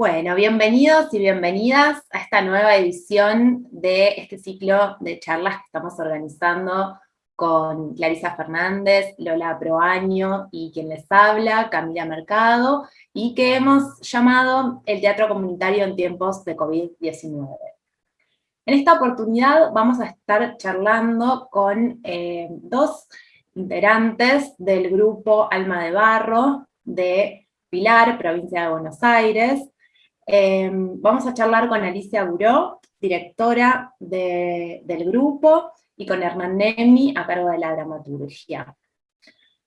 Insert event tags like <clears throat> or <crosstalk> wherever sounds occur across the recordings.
Bueno, bienvenidos y bienvenidas a esta nueva edición de este ciclo de charlas que estamos organizando con Clarisa Fernández, Lola Proaño y quien les habla, Camila Mercado, y que hemos llamado el Teatro Comunitario en tiempos de COVID-19. En esta oportunidad vamos a estar charlando con eh, dos integrantes del grupo Alma de Barro de Pilar, provincia de Buenos Aires, Em, vamos a charlar con Alicia Buró, directora del grupo, y con Hernán Nemi, a cargo de la dramaturgia.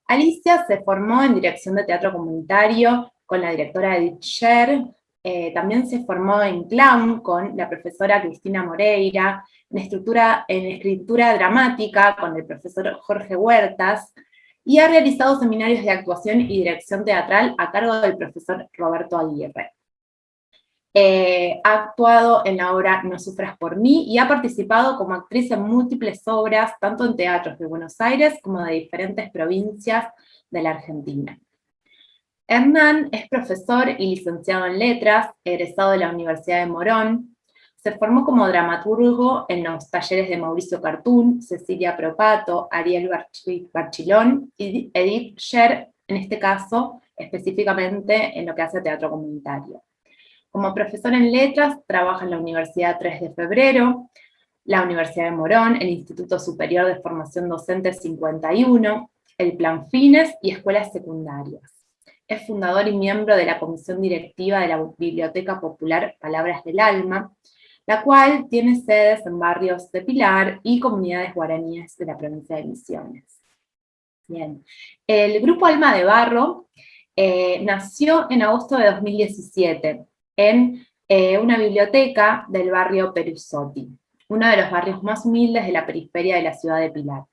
Alicia se formó en dirección de teatro comunitario con la directora Edith Sher, eh, también se formó en clown con la profesora Cristina Moreira, en, estructura, en escritura dramática con el profesor Jorge Huertas, y ha realizado seminarios de actuación y dirección teatral a cargo del profesor Roberto Aguirre. Eh, ha actuado en la obra No sufras por mí y ha participado como actriz en múltiples obras, tanto en teatros de Buenos Aires como de diferentes provincias de la Argentina. Hernán es profesor y licenciado en letras, egresado de la Universidad de Morón, se formó como dramaturgo en los talleres de Mauricio Cartún, Cecilia Propato, Ariel Barchilón y Edith Scher, en este caso, específicamente en lo que hace teatro comunitario. Como profesor en letras, trabaja en la Universidad 3 de Febrero, la Universidad de Morón, el Instituto Superior de Formación Docente 51, el Plan Fines y escuelas secundarias. Es fundador y miembro de la comisión directiva de la Biblioteca Popular Palabras del Alma, la cual tiene sedes en barrios de Pilar y comunidades guaraníes de la provincia de Misiones. Bien. El Grupo Alma de Barro eh, nació en agosto de 2017, en eh, una biblioteca del barrio Perusotti, uno de los barrios más humildes de la periferia de la ciudad de Pilar.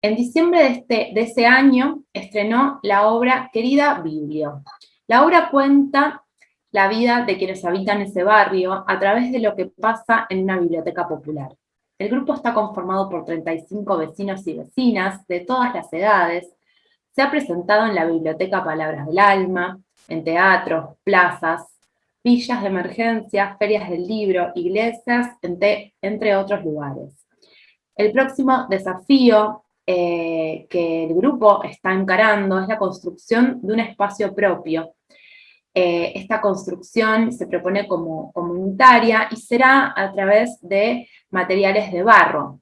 En diciembre de, este, de ese año estrenó la obra Querida Biblio. La obra cuenta la vida de quienes habitan ese barrio a través de lo que pasa en una biblioteca popular. El grupo está conformado por 35 vecinos y vecinas de todas las edades. Se ha presentado en la Biblioteca Palabras del Alma, en teatros, plazas, villas de emergencia, ferias del libro, iglesias, entre, otros lugares. El próximo desafío eh, que el grupo está encarando es la construcción de un espacio propio. Eh, esta construcción se propone como comunitaria y será a través de materiales de barro.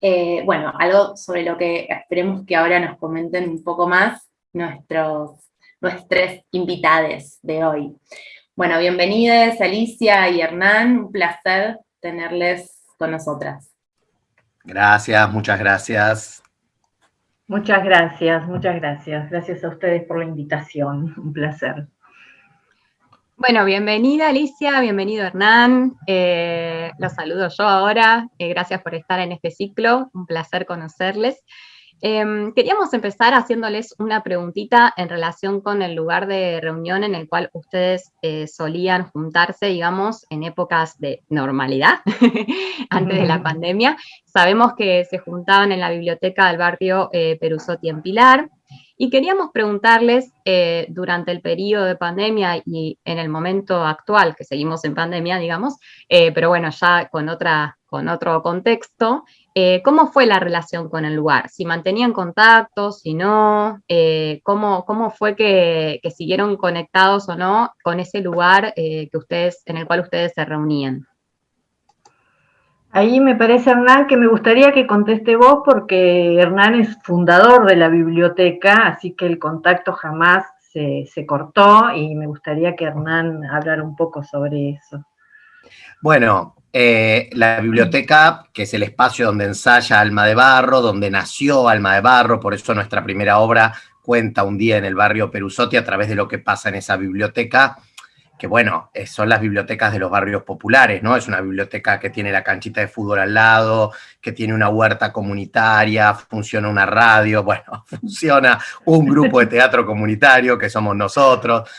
Eh, bueno, algo sobre lo que esperemos que ahora nos comenten un poco más nuestros, nuestros invitados de hoy. Bueno, bienvenidos Alicia y Hernán, un placer tenerles con nosotras. Gracias, muchas gracias. Muchas gracias, muchas gracias. Gracias a ustedes por la invitación, <laughs> un placer. Bueno, bienvenida Alicia, bienvenido Hernán, eh, los saludo yo ahora, eh, gracias por estar en este ciclo, un placer conocerles. Em, queríamos empezar haciéndoles una preguntita en relación con el lugar de reunión en el cual ustedes eh, solían juntarse, digamos, en épocas de normalidad, <laughs> antes de la pandemia. Sabemos que se juntaban en la biblioteca del barrio eh, Perusotti en Pilar, y queríamos preguntarles, eh, durante el periodo de pandemia y en el momento actual, que seguimos en pandemia, digamos, pero bueno, ya con, otra, con otro contexto, eh, ¿Cómo fue la relación con el lugar? ¿Si mantenían contacto, si no? Eh, ¿cómo, fue que, siguieron conectados o no con ese lugar eh, que ustedes, en el cual ustedes se reunían? Ahí me parece, Hernán, que me gustaría que conteste vos, porque Hernán es fundador de la biblioteca, así que el contacto jamás se, se cortó, y me gustaría que Hernán hablara un poco sobre eso. Bueno, eh, la biblioteca, que es el espacio donde ensaya Alma de Barro, donde nació Alma de Barro, por eso nuestra primera obra cuenta un día en el barrio Perusotti a través de lo que pasa en esa biblioteca, que bueno, eh, son las bibliotecas de los barrios populares, ¿no? Es una biblioteca que tiene la canchita de fútbol al lado, que tiene una huerta comunitaria, funciona una radio, <laughs> bueno, funciona un grupo de teatro comunitario que somos nosotros,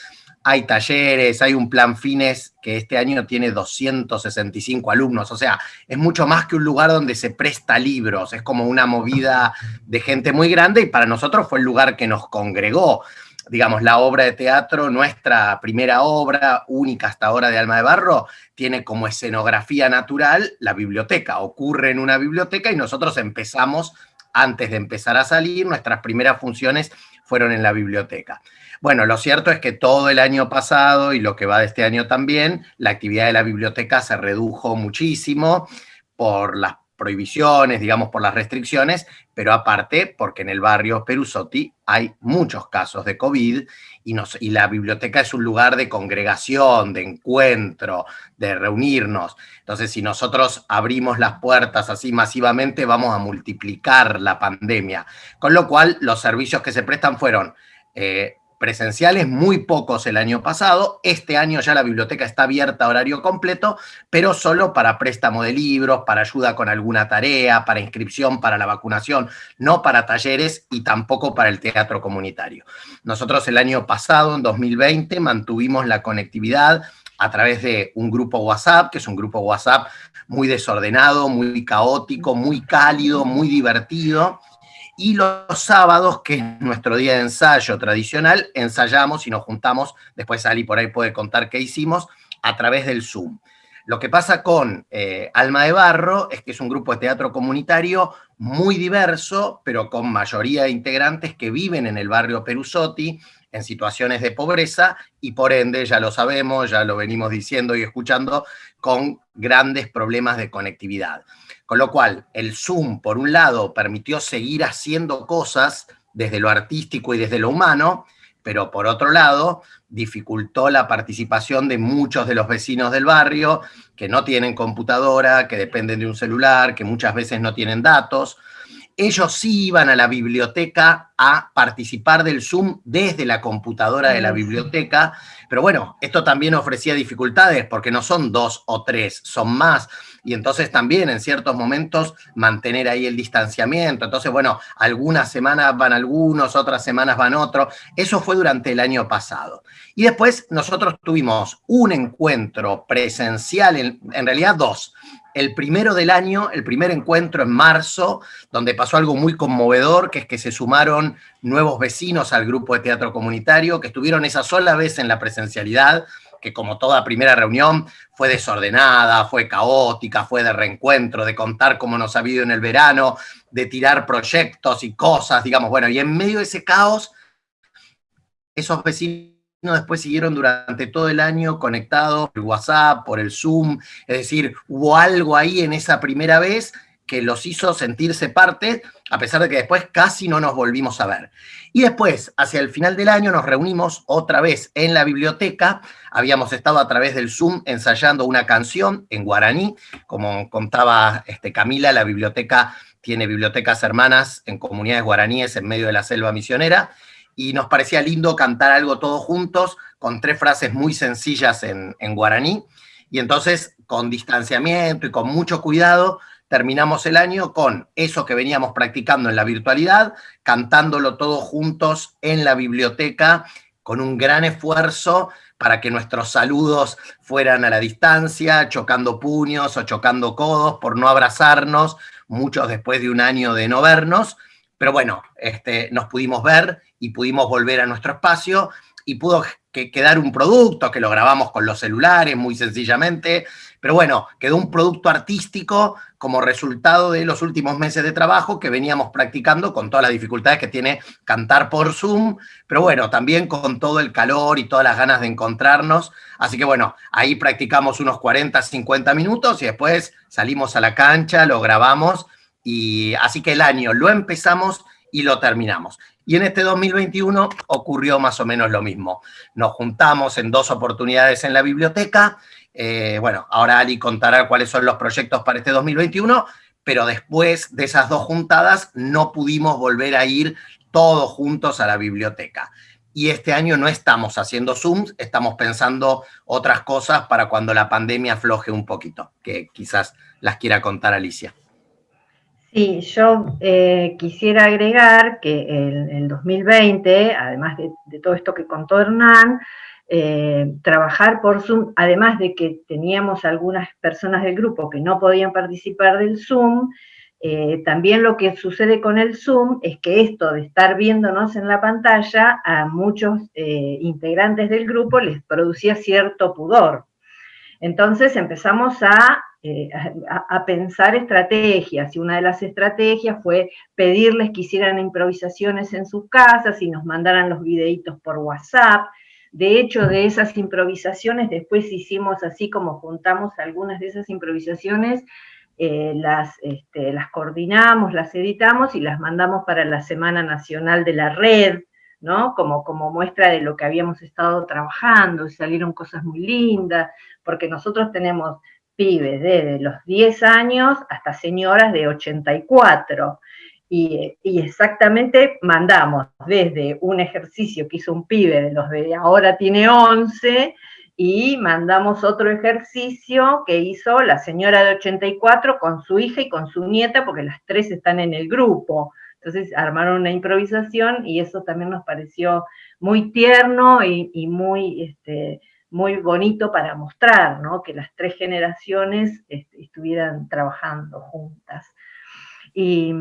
hay talleres, hay un plan fines que este año tiene 265 alumnos, o sea, es mucho más que un lugar donde se presta libros, es como una movida de gente muy grande y para nosotros fue el lugar que nos congregó digamos, la obra de teatro, nuestra primera obra, única hasta ahora de Alma de Barro, tiene como escenografía natural la biblioteca. Ocurre en una biblioteca y nosotros empezamos, antes de empezar a salir, nuestras primeras funciones fueron en la biblioteca. Bueno, lo cierto es que todo el año pasado y lo que va de este año también, la actividad de la biblioteca se redujo muchísimo por las prohibiciones, digamos, por las restricciones, pero aparte porque en el barrio Perusotti hay muchos casos de COVID y, la biblioteca es un lugar de congregación, de encuentro, de reunirnos. Entonces, si nosotros abrimos las puertas así masivamente, vamos a multiplicar la pandemia. Con lo cual, los servicios que se prestan fueron eh, presenciales, muy pocos el año pasado. Este año ya la biblioteca está abierta a horario completo, pero solo para préstamo de libros, para ayuda con alguna tarea, para inscripción para la vacunación, no para talleres y tampoco para el teatro comunitario. Nosotros el año pasado, en 2020, mantuvimos la conectividad a través de un grupo WhatsApp, que es un grupo WhatsApp muy desordenado, muy caótico, muy cálido, muy divertido, y los sábados, que es nuestro día de ensayo tradicional, ensayamos y nos juntamos, después Ali por ahí puede contar qué hicimos, a través del Zoom. Lo que pasa con eh, Alma de Barro es que es un grupo de teatro comunitario muy diverso, pero con mayoría de integrantes que viven en el barrio Perusotti, en situaciones de pobreza, y por ende, ya lo sabemos, ya lo venimos diciendo y escuchando, con grandes problemas de conectividad. Con lo cual, el Zoom, por un lado, permitió seguir haciendo cosas desde lo artístico y desde lo humano, pero por otro lado, dificultó la participación de muchos de los vecinos del barrio que no tienen computadora, que dependen de un celular, que muchas veces no tienen datos. Ellos sí iban a la biblioteca a participar del Zoom desde la computadora de la biblioteca, pero bueno, esto también ofrecía dificultades porque no son dos o tres, son más y entonces también en ciertos momentos mantener ahí el distanciamiento. Entonces, bueno, algunas semanas van algunos, otras semanas van otros. Eso fue durante el año pasado. Y después nosotros tuvimos un encuentro presencial, en, en realidad dos, el primero del año, el primer encuentro en marzo, donde pasó algo muy conmovedor, que es que se sumaron nuevos vecinos al grupo de teatro comunitario, que estuvieron esa sola vez en la presencialidad, que como toda primera reunión fue desordenada, fue caótica, fue de reencuentro, de contar cómo nos ha habido en el verano, de tirar proyectos y cosas, digamos, bueno, y en medio de ese caos, esos vecinos después siguieron durante todo el año conectados por WhatsApp, por el Zoom, es decir, hubo algo ahí en esa primera vez que los hizo sentirse parte, a pesar de que después casi no nos volvimos a ver. Y después, hacia el final del año, nos reunimos otra vez en la biblioteca. Habíamos estado a través del Zoom ensayando una canción en guaraní. Como contaba este, Camila, la biblioteca tiene bibliotecas hermanas en comunidades guaraníes en medio de la selva misionera. Y nos parecía lindo cantar algo todos juntos, con tres frases muy sencillas en, en guaraní. Y entonces, con distanciamiento y con mucho cuidado, terminamos el año con eso que veníamos practicando en la virtualidad, cantándolo todos juntos en la biblioteca, con un gran esfuerzo para que nuestros saludos fueran a la distancia, chocando puños o chocando codos por no abrazarnos, muchos después de un año de no vernos, pero bueno, este, nos pudimos ver y pudimos volver a nuestro espacio y pudo quedar un producto que lo grabamos con los celulares muy sencillamente, pero bueno, quedó un producto artístico como resultado de los últimos meses de trabajo que veníamos practicando con todas las dificultades que tiene cantar por Zoom, pero bueno, también con todo el calor y todas las ganas de encontrarnos. Así que bueno, ahí practicamos unos 40, 50 minutos y después salimos a la cancha, lo grabamos y así que el año lo empezamos y lo terminamos. Y en este 2021 ocurrió más o menos lo mismo. Nos juntamos en dos oportunidades en la biblioteca eh, bueno, ahora Ali contará cuáles son los proyectos para este 2021, pero después de esas dos juntadas no pudimos volver a ir todos juntos a la biblioteca. Y este año no estamos haciendo Zooms, estamos pensando otras cosas para cuando la pandemia afloje un poquito, que quizás las quiera contar Alicia. Sí, yo eh, quisiera agregar que el, 2020, además de, de, todo esto que contó Hernán, eh, trabajar por Zoom, además de que teníamos algunas personas del grupo que no podían participar del Zoom, eh, también lo que sucede con el Zoom es que esto de estar viéndonos en la pantalla a muchos eh, integrantes del grupo les producía cierto pudor. Entonces empezamos eh, a, a, pensar estrategias, y una de las estrategias fue pedirles que hicieran improvisaciones en sus casas y nos mandaran los videitos por WhatsApp. De hecho, de esas improvisaciones, después hicimos así como juntamos algunas de esas improvisaciones, eh, las, este, las coordinamos, las editamos y las mandamos para la Semana Nacional de la Red, ¿no? Como, como muestra de lo que habíamos estado trabajando, salieron cosas muy lindas, porque nosotros tenemos pibes desde los 10 años hasta señoras de 84, y, exactamente mandamos desde un ejercicio que hizo un pibe de los de ahora tiene 11, y mandamos otro ejercicio que hizo la señora de 84 con su hija y con su nieta, porque las tres están en el grupo. Entonces armaron una improvisación y eso también nos pareció muy tierno y, muy, este, muy bonito para mostrar, ¿no? Que las tres generaciones este, estuvieran trabajando juntas. Y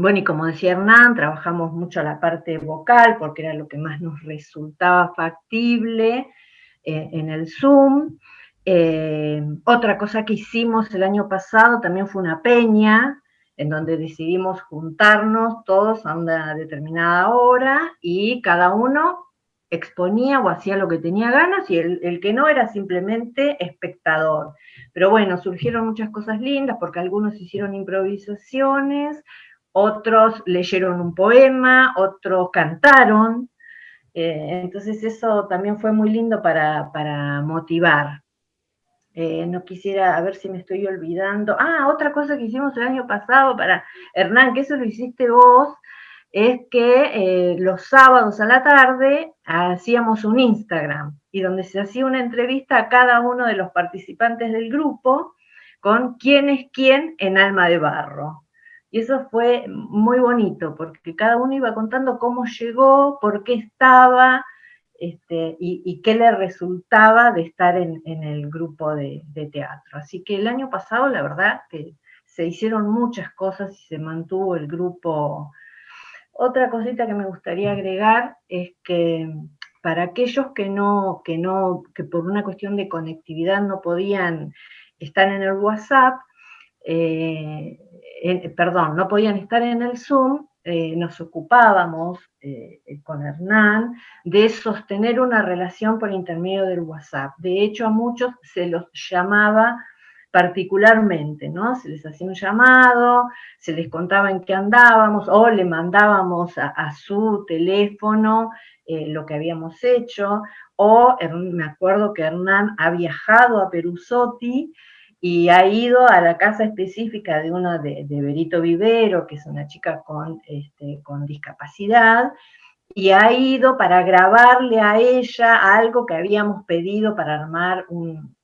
bueno, y como decía Hernán, trabajamos mucho la parte vocal porque era lo que más nos resultaba factible. Eh, en el Zoom. Eh, otra cosa que hicimos el año pasado también fue una peña, en donde decidimos juntarnos todos a una determinada hora y cada uno exponía o hacía lo que tenía ganas y el, el, que no era simplemente espectador. Pero bueno, surgieron muchas cosas lindas porque algunos hicieron improvisaciones, otros leyeron un poema, otros cantaron, eh, entonces eso también fue muy lindo para, motivar. Eh, no quisiera, a ver si me estoy olvidando. Ah, otra cosa que hicimos el año pasado para Hernán, que eso lo hiciste vos, es que eh, los sábados a la tarde hacíamos un Instagram y donde se hacía una entrevista a cada uno de los participantes del grupo con quién es quién en Alma de Barro. Y eso fue muy bonito, porque cada uno iba contando cómo llegó, por qué estaba, este, y, qué le resultaba de estar en, el grupo de, teatro. Así que el año pasado, la verdad, que se hicieron muchas cosas y se mantuvo el grupo. Otra cosita que me gustaría agregar es que para aquellos que no, que no, que por una cuestión de conectividad no podían estar en el WhatsApp, eh, perdón, no podían estar en el Zoom, eh, nos ocupábamos eh, con Hernán de sostener una relación por intermedio del WhatsApp. De hecho, a muchos se los llamaba particularmente, ¿no? Se les hacía un llamado, se les contaba en qué andábamos, o le mandábamos a, su teléfono lo que habíamos hecho, o me acuerdo que Hernán ha viajado a Perusotti y ha ido a la casa específica de una de, Berito Vivero, que es una chica con, este, con discapacidad, y ha ido para grabarle a ella algo que habíamos pedido para armar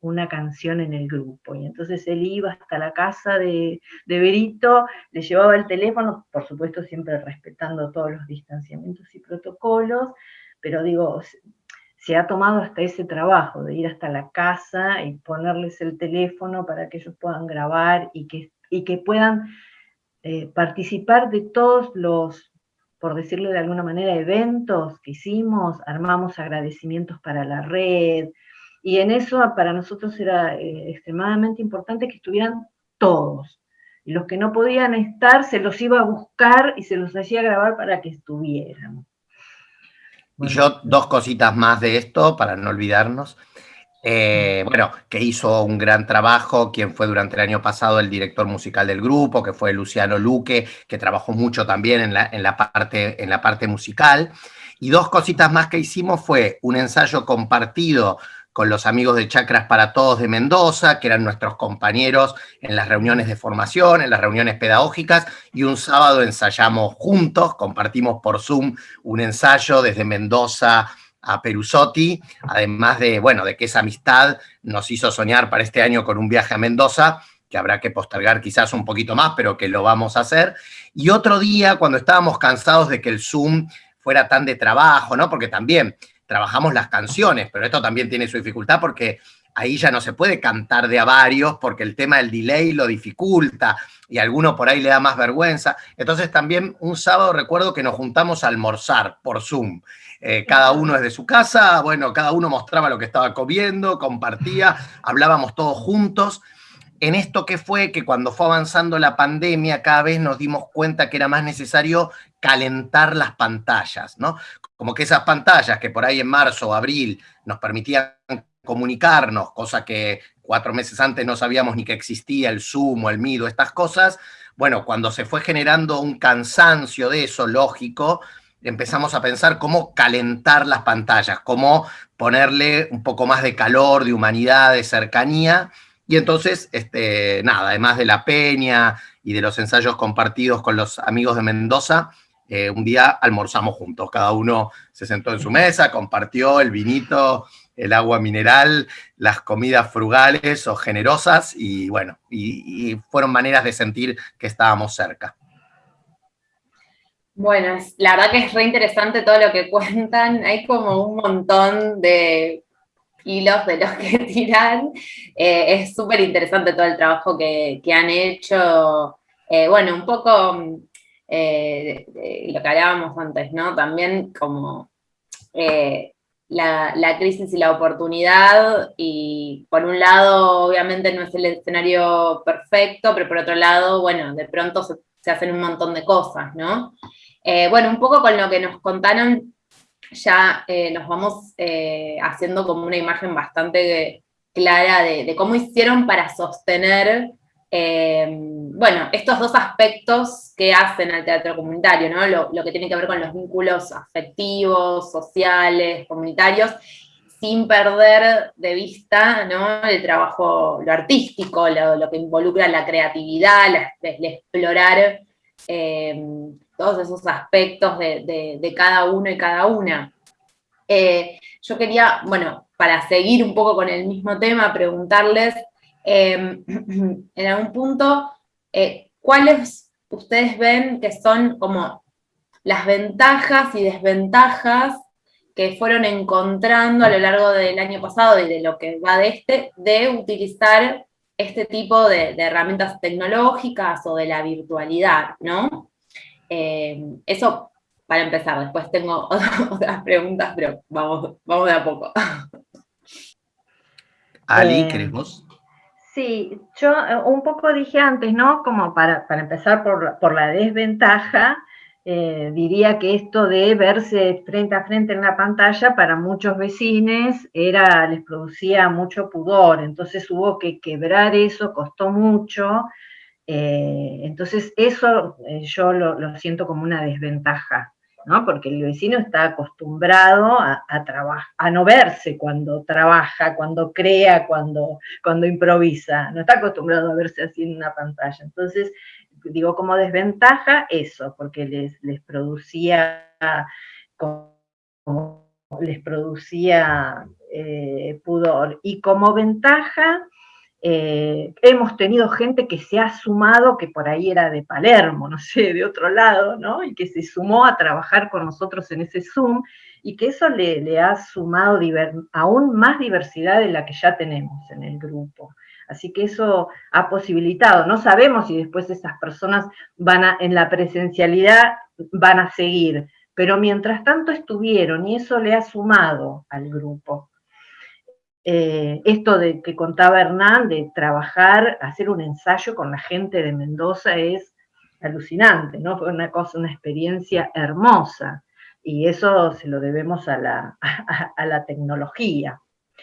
una canción en el grupo. Y entonces él iba hasta la casa de, Berito, le llevaba el teléfono, por supuesto siempre respetando todos los distanciamientos y protocolos, pero digo, se ha tomado hasta ese trabajo de ir hasta la casa y ponerles el teléfono para que ellos puedan grabar y que, y que puedan eh, participar de todos los, por decirlo de alguna manera, eventos que hicimos, armamos agradecimientos para la red, y en eso para nosotros era eh, extremadamente importante que estuvieran todos. Y los que no podían estar se los iba a buscar y se los hacía grabar para que estuvieran y yo dos cositas más de esto, para no olvidarnos. Eh, bueno, que hizo un gran trabajo, quien fue durante el año pasado el director musical del grupo, que fue Luciano Luque, que trabajó mucho también en la, en la, parte, en la parte musical. Y dos cositas más que hicimos fue un ensayo compartido con los amigos de Chacras para Todos de Mendoza, que eran nuestros compañeros en las reuniones de formación, en las reuniones pedagógicas, y un sábado ensayamos juntos, compartimos por Zoom un ensayo desde Mendoza a Perusotti, además de, bueno, de que esa amistad nos hizo soñar para este año con un viaje a Mendoza, que habrá que postergar quizás un poquito más, pero que lo vamos a hacer. Y otro día, cuando estábamos cansados de que el Zoom fuera tan de trabajo, ¿no? Porque también trabajamos las canciones, pero esto también tiene su dificultad porque ahí ya no se puede cantar de a varios porque el tema del delay lo dificulta y a alguno por ahí le da más vergüenza. Entonces también un sábado recuerdo que nos juntamos a almorzar por Zoom. Eh, cada uno desde su casa, bueno, cada uno mostraba lo que estaba comiendo, compartía, hablábamos todos juntos. En esto que fue que cuando fue avanzando la pandemia, cada vez nos dimos cuenta que era más necesario calentar las pantallas, ¿no? Como que esas pantallas que por ahí en marzo o abril nos permitían comunicarnos, cosa que cuatro meses antes no sabíamos ni que existía el Zoom o el Mido, estas cosas, bueno, cuando se fue generando un cansancio de eso, lógico, empezamos a pensar cómo calentar las pantallas, cómo ponerle un poco más de calor, de humanidad, de cercanía, y entonces, este, nada, además de la peña y de los ensayos compartidos con los amigos de Mendoza, eh, un día almorzamos juntos, cada uno se sentó en su mesa, compartió el vinito, el agua mineral, las comidas frugales o generosas y bueno, y, fueron maneras de sentir que estábamos cerca. Bueno, la verdad que es re interesante todo lo que cuentan, hay como un montón de hilos de los que <laughs> tiran, eh, es súper interesante todo el trabajo que, han hecho, eh, bueno, un poco eh, lo que hablábamos antes, ¿no? También como la, crisis y la oportunidad, y por un lado, obviamente no es el escenario perfecto, pero por otro lado, bueno, de pronto se, hacen un montón de cosas, ¿no? Eh, bueno, un poco con lo que nos contaron, ya eh, nos vamos eh, haciendo como una imagen bastante clara de, cómo hicieron para sostener bueno, estos dos aspectos que hacen al teatro comunitario, ¿no? Lo, que tiene que ver con los vínculos afectivos, sociales, comunitarios, sin perder de vista ¿no? el trabajo, lo artístico, lo, que involucra la creatividad, el explorar eh, todos esos aspectos de, cada uno y cada una. Eh, yo quería, bueno, para seguir un poco con el mismo tema, preguntarles, eh, <clears throat> en algún punto, eh, ¿cuáles ustedes ven que son como las ventajas y desventajas que fueron encontrando a lo largo del año pasado y de lo que va de este, de utilizar este tipo de, herramientas tecnológicas o de la virtualidad, ¿no? Eh, eso para empezar, después tengo <laughs> otras preguntas, pero vamos, vamos de a poco. Ali, eh, ¿queremos? Sí, yo eh, un poco dije antes, ¿no? Como para, empezar por, la desventaja, eh, diría que esto de verse frente a frente en la pantalla para muchos vecinos era, les producía mucho pudor, entonces hubo que quebrar eso, costó mucho, eh, entonces eso yo lo siento como una desventaja. Porque el vecino está acostumbrado a, no verse cuando trabaja, cuando crea, cuando, cuando improvisa, no está acostumbrado a verse así en una pantalla. Entonces, digo, como desventaja eso, porque les, les producía, les producía eh, pudor. Y como ventaja, eh, hemos tenido gente que se ha sumado, que por ahí era de Palermo, no sé, de otro lado, ¿no? Y que se sumó a trabajar con nosotros en ese Zoom y que eso le, ha sumado aún más diversidad de la que ya tenemos en el grupo. Así que eso ha posibilitado, no sabemos si después esas personas van a, en la presencialidad van a seguir, pero mientras tanto estuvieron y eso le ha sumado al grupo. Eh, esto de que contaba Hernán, de trabajar, hacer un ensayo con la gente de Mendoza es alucinante, ¿no? Fue una cosa, una experiencia hermosa, y eso se lo debemos a la, a, la tecnología.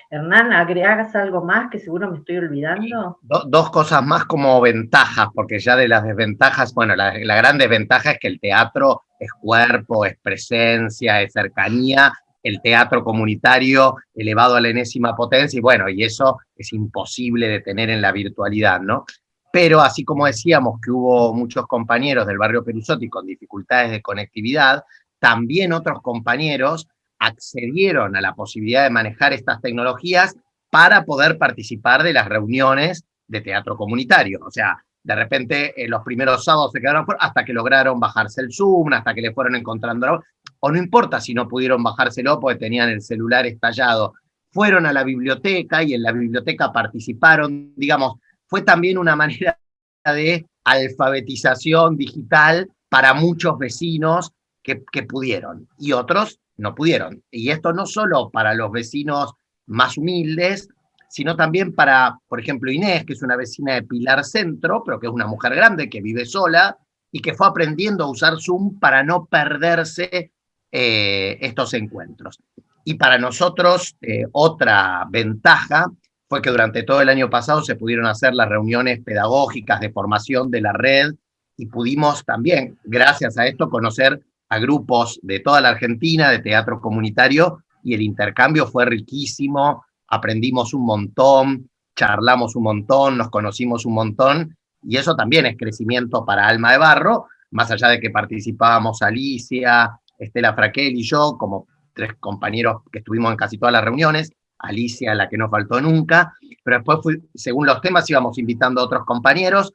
Hernán, ¿agregas algo más que seguro me estoy olvidando? dos cosas más como ventajas, porque ya de las desventajas, bueno, la, la, gran desventaja es que el teatro es cuerpo, es presencia, es cercanía, el teatro comunitario elevado a la enésima potencia, y bueno, y eso es imposible de tener en la virtualidad, ¿no? Pero así como decíamos que hubo muchos compañeros del barrio Perusotti con dificultades de conectividad, también otros compañeros accedieron a la posibilidad de manejar estas tecnologías para poder participar de las reuniones de teatro comunitario. O sea, de repente en los primeros sábados se quedaron hasta que lograron bajarse el Zoom, hasta que le fueron encontrando o no importa si no pudieron bajárselo porque tenían el celular estallado, fueron a la biblioteca y en la biblioteca participaron, digamos, fue también una manera de alfabetización digital para muchos vecinos que, que, pudieron y otros no pudieron. Y esto no solo para los vecinos más humildes, sino también para, por ejemplo, Inés, que es una vecina de Pilar Centro, pero que es una mujer grande que vive sola y que fue aprendiendo a usar Zoom para no perderse eh, estos encuentros. Y para nosotros, eh, otra ventaja fue que durante todo el año pasado se pudieron hacer las reuniones pedagógicas de formación de la red y pudimos también, gracias a esto, conocer a grupos de toda la Argentina de teatro comunitario y el intercambio fue riquísimo, aprendimos un montón, charlamos un montón, nos conocimos un montón, y eso también es crecimiento para Alma de Barro, más allá de que participábamos Alicia, Estela Fraquel y yo, como tres compañeros que estuvimos en casi todas las reuniones, Alicia la que no faltó nunca, pero después según los temas íbamos invitando a otros compañeros,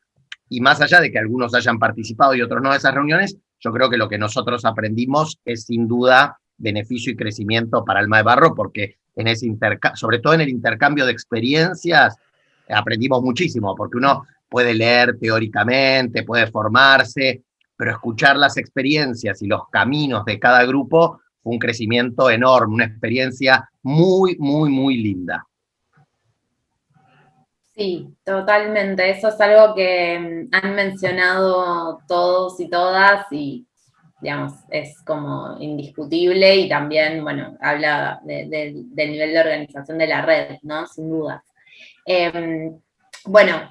y más allá de que algunos hayan participado y otros no de esas reuniones, yo creo que lo que nosotros aprendimos es sin duda beneficio y crecimiento para Alma de Barro, porque en ese sobre todo en el intercambio de experiencias, aprendimos muchísimo, porque uno puede leer teóricamente, puede formarse, pero escuchar las experiencias y los caminos de cada grupo fue un crecimiento enorme, una experiencia muy, muy, muy linda. Sí, totalmente. Eso es algo que mm, han mencionado todos y todas y digamos, es como indiscutible y también, bueno, habla del nivel de organización de la red, ¿no? Sin duda. Em, bueno,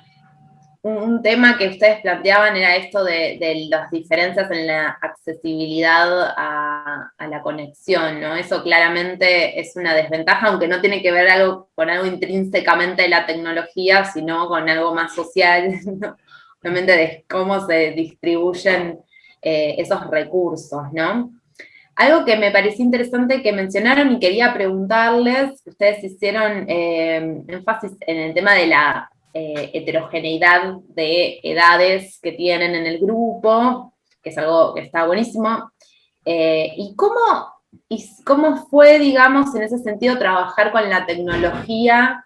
un, tema que ustedes planteaban era esto de, las diferencias en la accesibilidad a, la conexión, ¿no? Eso claramente es una desventaja, aunque no tiene que ver algo, con algo intrínsecamente de la tecnología, sino con algo más social, <laughs> obviamente de cómo se distribuyen eh, esos recursos, ¿no? Algo que me pareció interesante que mencionaron y quería preguntarles, ustedes hicieron eh, énfasis en el tema de la eh, heterogeneidad de edades que tienen en el grupo, que es algo que está buenísimo. ¿y, cómo, ¿Y cómo fue, digamos, en ese sentido, trabajar con la tecnología,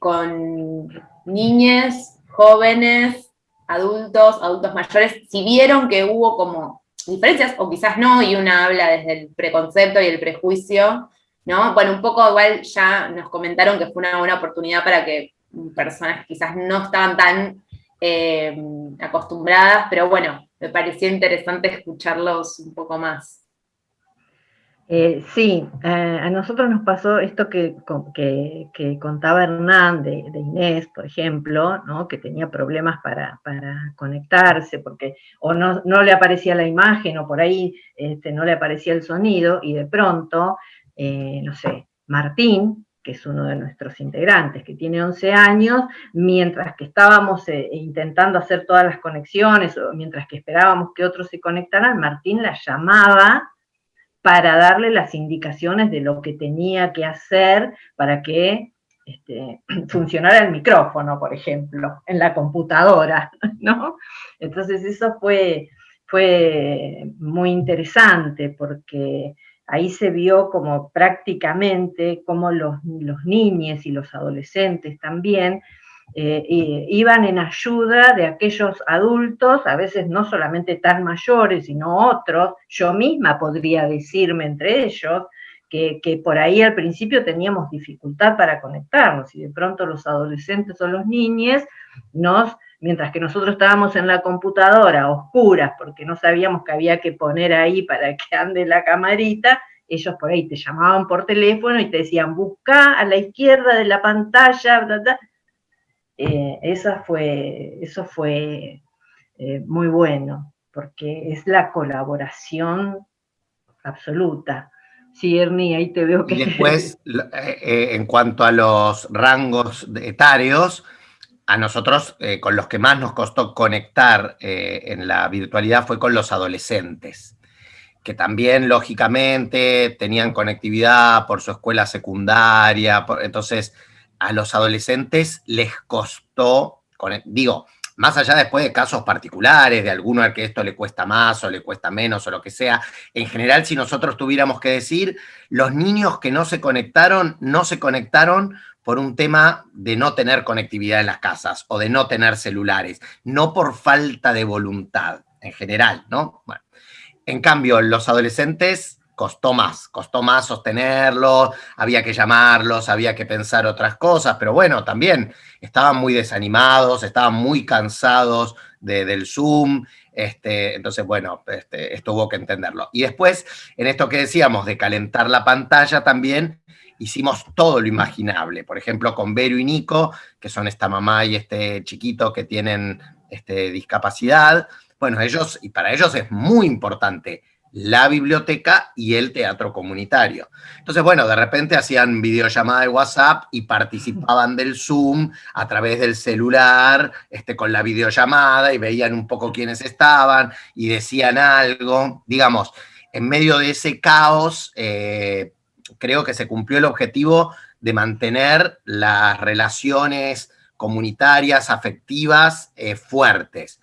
con niñas, jóvenes, adultos, adultos mayores, si vieron que hubo como diferencias, o quizás no, y una habla desde el preconcepto y el prejuicio, ¿no? Bueno, un poco igual ya nos comentaron que fue una buena oportunidad para que personas quizás no estaban tan eh, acostumbradas, pero bueno, me pareció interesante escucharlos un poco más. Eh, sí, a nosotros nos pasó esto que, que, contaba Hernán de, Inés, por ejemplo, ¿no? que tenía problemas para, conectarse, porque o no, no, le aparecía la imagen o por ahí este, no le aparecía el sonido, y de pronto, eh, no sé, Martín, que es uno de nuestros integrantes, que tiene 11 años, mientras que estábamos intentando hacer todas las conexiones, o mientras que esperábamos que otros se conectaran, Martín la llamaba para darle las indicaciones de lo que tenía que hacer para que este, <clears throat> funcionara el micrófono, por ejemplo, en la computadora, <laughs> ¿no? Entonces eso fue, fue muy interesante porque ahí se vio como prácticamente como los, los niños y los adolescentes también eh, iban en ayuda de aquellos adultos, a veces no solamente tan mayores, sino otros, yo misma podría decirme entre ellos, que, por ahí al principio teníamos dificultad para conectarnos, y de pronto los adolescentes o los niños nos, mientras que nosotros estábamos en la computadora oscuras, porque no sabíamos que había que poner ahí para que ande la camarita, ellos por ahí te llamaban por teléfono y te decían, busca a la izquierda de la pantalla, bla, eh, esa fue, eso fue eh, muy bueno, porque es la colaboración absoluta. Sí, Ernie, ahí te veo que... Y después, <laughs> eh, en cuanto a los rangos etarios, a nosotros con los que más nos costó conectar en la virtualidad fue con los adolescentes, que también, lógicamente, tenían conectividad por su escuela secundaria, entonces a los adolescentes les costó, digo, más allá después de casos particulares, de alguno al que esto le cuesta más o le cuesta menos o lo que sea, en general si nosotros tuviéramos que decir, los niños que no se conectaron, no se conectaron por un tema de no tener conectividad en las casas o de no tener celulares, no por falta de voluntad en general, ¿no? En cambio, los adolescentes costó más, costó más sostenerlos, había que llamarlos, había que pensar otras cosas, pero bueno, también estaban muy desanimados, estaban muy cansados del Zoom, este, entonces, bueno, este, esto hubo que entenderlo. Y después, en esto que decíamos de calentar la pantalla también, hicimos todo lo imaginable. Por ejemplo, con Vero y Nico, que son esta mamá y este chiquito que tienen este, discapacidad. Bueno, ellos, y para ellos es muy importante la biblioteca y el teatro comunitario. Entonces, bueno, de repente hacían videollamada de WhatsApp y participaban del Zoom a través del celular, este, con la videollamada y veían un poco quiénes estaban y decían algo. Digamos, en medio de ese caos, eh, creo que se cumplió el objetivo de mantener las relaciones comunitarias, afectivas, eh, fuertes.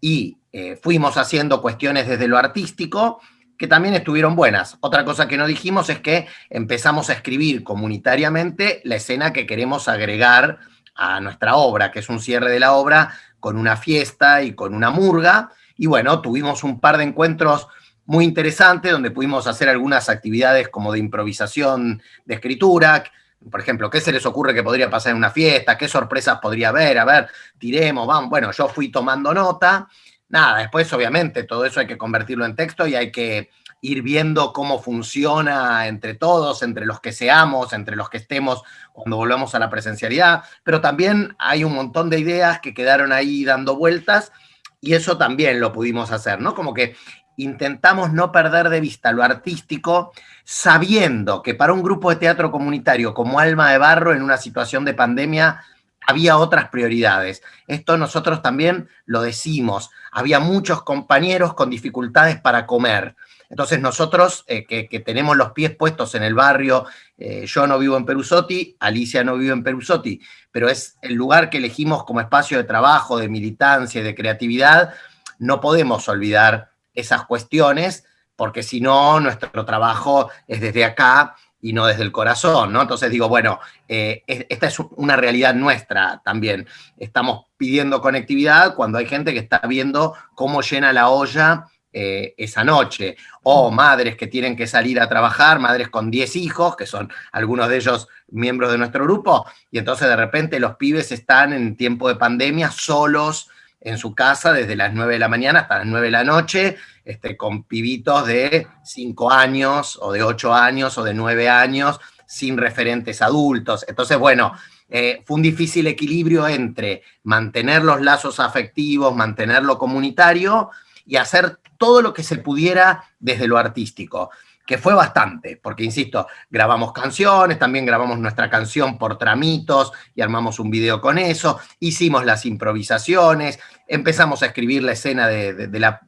Y eh, fuimos haciendo cuestiones desde lo artístico que también estuvieron buenas. Otra cosa que no dijimos es que empezamos a escribir comunitariamente la escena que queremos agregar a nuestra obra, que es un cierre de la obra con una fiesta y con una murga. Y bueno, tuvimos un par de encuentros muy interesantes donde pudimos hacer algunas actividades como de improvisación de escritura, por ejemplo, ¿qué se les ocurre que podría pasar en una fiesta? ¿Qué sorpresas podría haber? A ver, tiremos, vamos. Bueno, yo fui tomando nota nada, después obviamente todo eso hay que convertirlo en texto y hay que ir viendo cómo funciona entre todos, entre los que seamos, entre los que estemos cuando volvamos a la presencialidad, pero también hay un montón de ideas que quedaron ahí dando vueltas y eso también lo pudimos hacer, ¿no? Como que intentamos no perder de vista lo artístico, sabiendo que para un grupo de teatro comunitario como Alma de Barro en una situación de pandemia había otras prioridades. Esto nosotros también lo decimos. Había muchos compañeros con dificultades para comer. Entonces nosotros, eh, que, tenemos los pies puestos en el barrio, eh, yo no vivo en Perusotti, Alicia no vive en Perusotti, pero es el lugar que elegimos como espacio de trabajo, de militancia y de creatividad, no podemos olvidar esas cuestiones, porque si no, nuestro trabajo es desde acá y no desde el corazón, ¿no? Entonces digo, bueno, eh, esta es una realidad nuestra también. Estamos pidiendo conectividad cuando hay gente que está viendo cómo llena la olla eh, esa noche, o madres que tienen que salir a trabajar, madres con 10 hijos, que son algunos de ellos miembros de nuestro grupo, y entonces de repente los pibes están en tiempo de pandemia solos en su casa desde las 9 de la mañana hasta las 9 de la noche, este, con pibitos de 5 años o de 8 años o de 9 años sin referentes adultos. Entonces, bueno, eh, fue un difícil equilibrio entre mantener los lazos afectivos, mantener lo comunitario y hacer todo lo que se pudiera desde lo artístico que fue bastante, porque insisto, grabamos canciones, también grabamos nuestra canción por tramitos y armamos un video con eso, hicimos las improvisaciones, empezamos a escribir la escena de, la,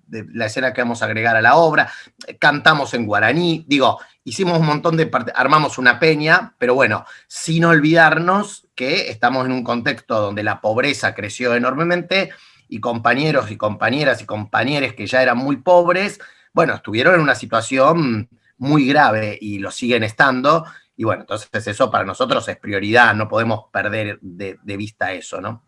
escena que vamos a agregar a la obra, cantamos en guaraní, digo, hicimos un montón de armamos una peña, pero bueno, sin olvidarnos que estamos en un contexto donde la pobreza creció enormemente y compañeros y compañeras y compañeros que ya eran muy pobres, bueno, estuvieron en una situación muy grave y lo siguen estando. Y bueno, entonces eso para nosotros es prioridad, no podemos perder de, vista eso, ¿no?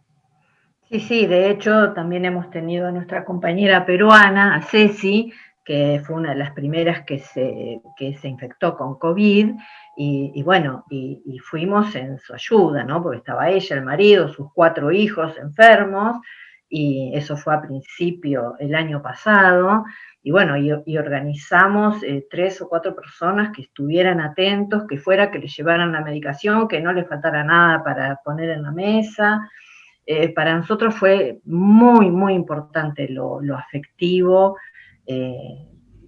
Sí, sí, de hecho también hemos tenido a nuestra compañera peruana, a Ceci, que fue una de las primeras que se, que se infectó con COVID, y, bueno, y, y, fuimos en su ayuda, ¿no? Porque estaba ella, el marido, sus cuatro hijos enfermos, y eso fue a principio el año pasado, y bueno, y, organizamos eh, tres o cuatro personas que estuvieran atentos, que fuera, que les llevaran la medicación, que no les faltara nada para poner en la mesa. Eh, para nosotros fue muy, muy importante lo, afectivo, eh,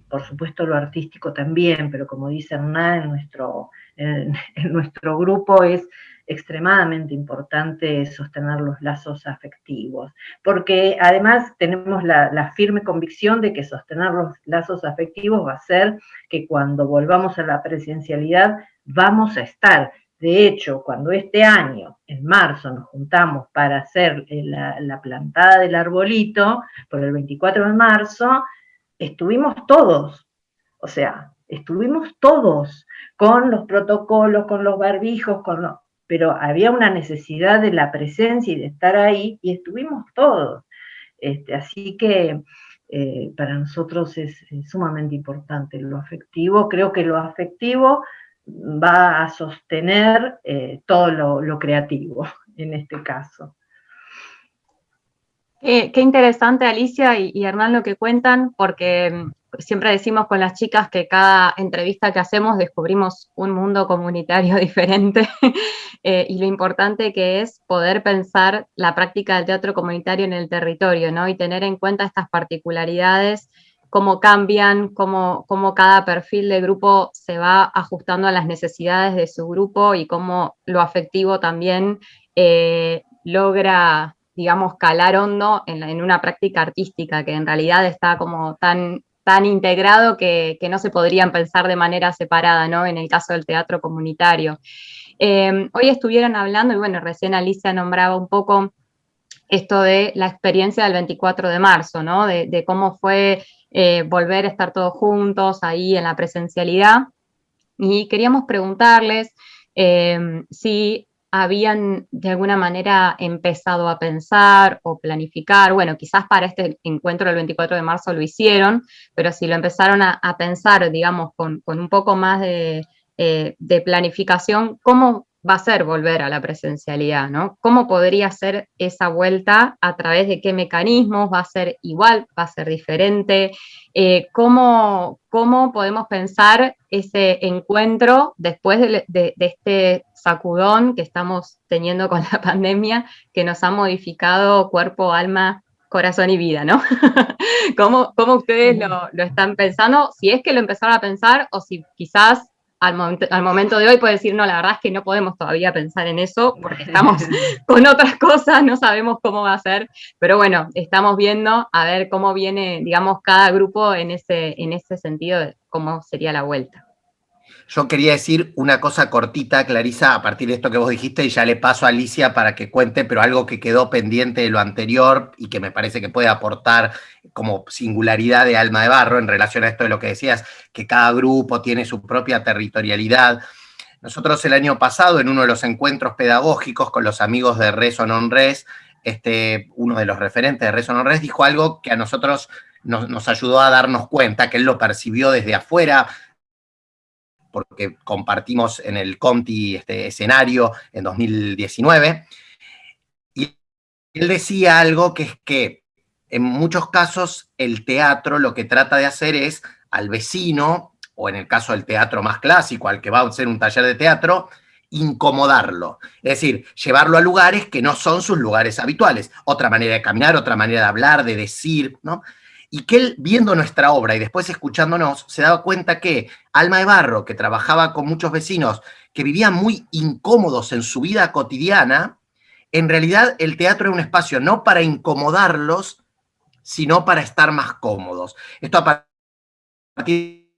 por supuesto lo artístico también, pero como dice Hernán, en nuestro, <laughs> en nuestro grupo es extremadamente importante sostener los lazos afectivos, porque además tenemos la, firme convicción de que sostener los lazos afectivos va a ser que cuando volvamos a la presencialidad vamos a estar. De hecho, cuando este año, en marzo, nos juntamos para hacer eh, la, plantada del arbolito, por el 24 de marzo, estuvimos todos, o sea, estuvimos todos con los protocolos, con los barbijos, con pero había una necesidad de la presencia y de estar ahí, y estuvimos todos. Este, así que eh, para nosotros es, sumamente importante lo afectivo. Creo que lo afectivo va a sostener eh, todo lo, creativo en este caso. Qué interesante Alicia y, Hernán lo que cuentan, porque mm, siempre decimos con las chicas que cada entrevista que hacemos descubrimos un mundo comunitario <laughs> diferente <laughs> eh, y lo importante que es poder pensar la práctica del teatro comunitario en el territorio, ¿no? Y tener en cuenta estas particularidades, cómo cambian, cómo, cómo cada perfil de grupo se va ajustando a las necesidades de su grupo y cómo lo afectivo también eh, logra digamos, calar hondo en, una práctica artística que en realidad está como tan tan integrado que, no se podrían pensar de manera separada, ¿no? En el caso del teatro comunitario. Eh, hoy estuvieron hablando, y bueno, recién Alicia nombraba un poco esto de la experiencia del 24 de marzo, ¿no? De, cómo fue eh, volver a estar todos juntos ahí en la presencialidad. Y queríamos preguntarles eh, si habían de alguna manera empezado a pensar o planificar, bueno, quizás para este encuentro del 24 de marzo lo hicieron, pero si lo empezaron a, pensar, digamos, con, un poco más de, eh, de, planificación, ¿cómo va a ser volver a la presencialidad? ¿no? ¿Cómo podría ser esa vuelta? ¿A través de qué mecanismos? ¿Va a ser igual? ¿Va a ser diferente? Eh, ¿cómo, ¿cómo, podemos pensar ese encuentro después de, este sacudón que estamos teniendo con la <laughs> pandemia, que nos ha modificado cuerpo, alma, corazón y vida, ¿no? <laughs> ¿Cómo, ¿Cómo, ustedes lo, lo, están pensando? Si es que lo empezaron a pensar o si quizás al momento, al momento de hoy puede decir, no, la verdad es que no podemos todavía pensar en eso porque <laughs> estamos con otras cosas, no sabemos cómo va a ser, pero bueno, estamos viendo a ver cómo viene, digamos, cada grupo en ese, en ese sentido de cómo sería la vuelta. Yo quería decir una cosa cortita, Clarisa, a partir de esto que vos dijiste, y ya le paso a Alicia para que cuente, pero algo que quedó pendiente de lo anterior y que me parece que puede aportar como singularidad de alma de barro en relación a esto de lo que decías, que cada grupo tiene su propia territorialidad. Nosotros el año pasado, en uno de los encuentros pedagógicos con los amigos de Res Non Res, este, uno de los referentes de Res Non Res dijo algo que a nosotros nos, nos ayudó a darnos cuenta, que él lo percibió desde afuera, porque compartimos en el Conti este escenario en 2019, y él decía algo que es que en muchos casos el teatro lo que trata de hacer es al vecino, o en el caso del teatro más clásico, al que va a hacer un taller de teatro, incomodarlo. Es decir, llevarlo a lugares que no son sus lugares habituales. Otra manera de caminar, otra manera de hablar, de decir, ¿no? Y que él, viendo nuestra obra y después escuchándonos, se daba cuenta que Alma de Barro, que trabajaba con muchos vecinos que vivían muy incómodos en su vida cotidiana, en realidad el teatro era un espacio no para incomodarlos, sino para estar más cómodos. Esto a partir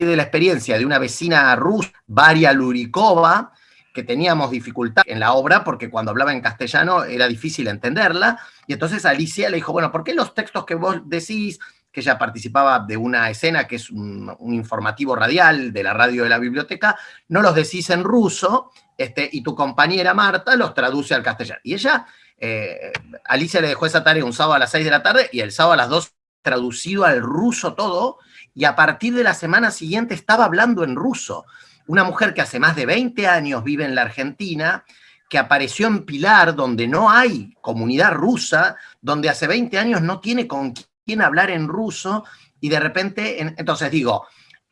de la experiencia de una vecina rusa, Varia Lurikova, que teníamos dificultad en la obra porque cuando hablaba en castellano era difícil entenderla, y entonces Alicia le dijo, bueno, ¿por qué los textos que vos decís, que ella participaba de una escena que es un, informativo radial de la radio de la biblioteca, no los decís en ruso, este, y tu compañera Marta los traduce al castellano? Y ella, eh, Alicia le dejó esa tarea un sábado a las 6 de la tarde, y el sábado a las 2 traducido al ruso todo, y a partir de la semana siguiente estaba hablando en ruso una mujer que hace más de 20 años vive en la Argentina, que apareció en Pilar, donde no hay comunidad rusa, donde hace 20 años no tiene con quién hablar en ruso, y de repente, entonces digo,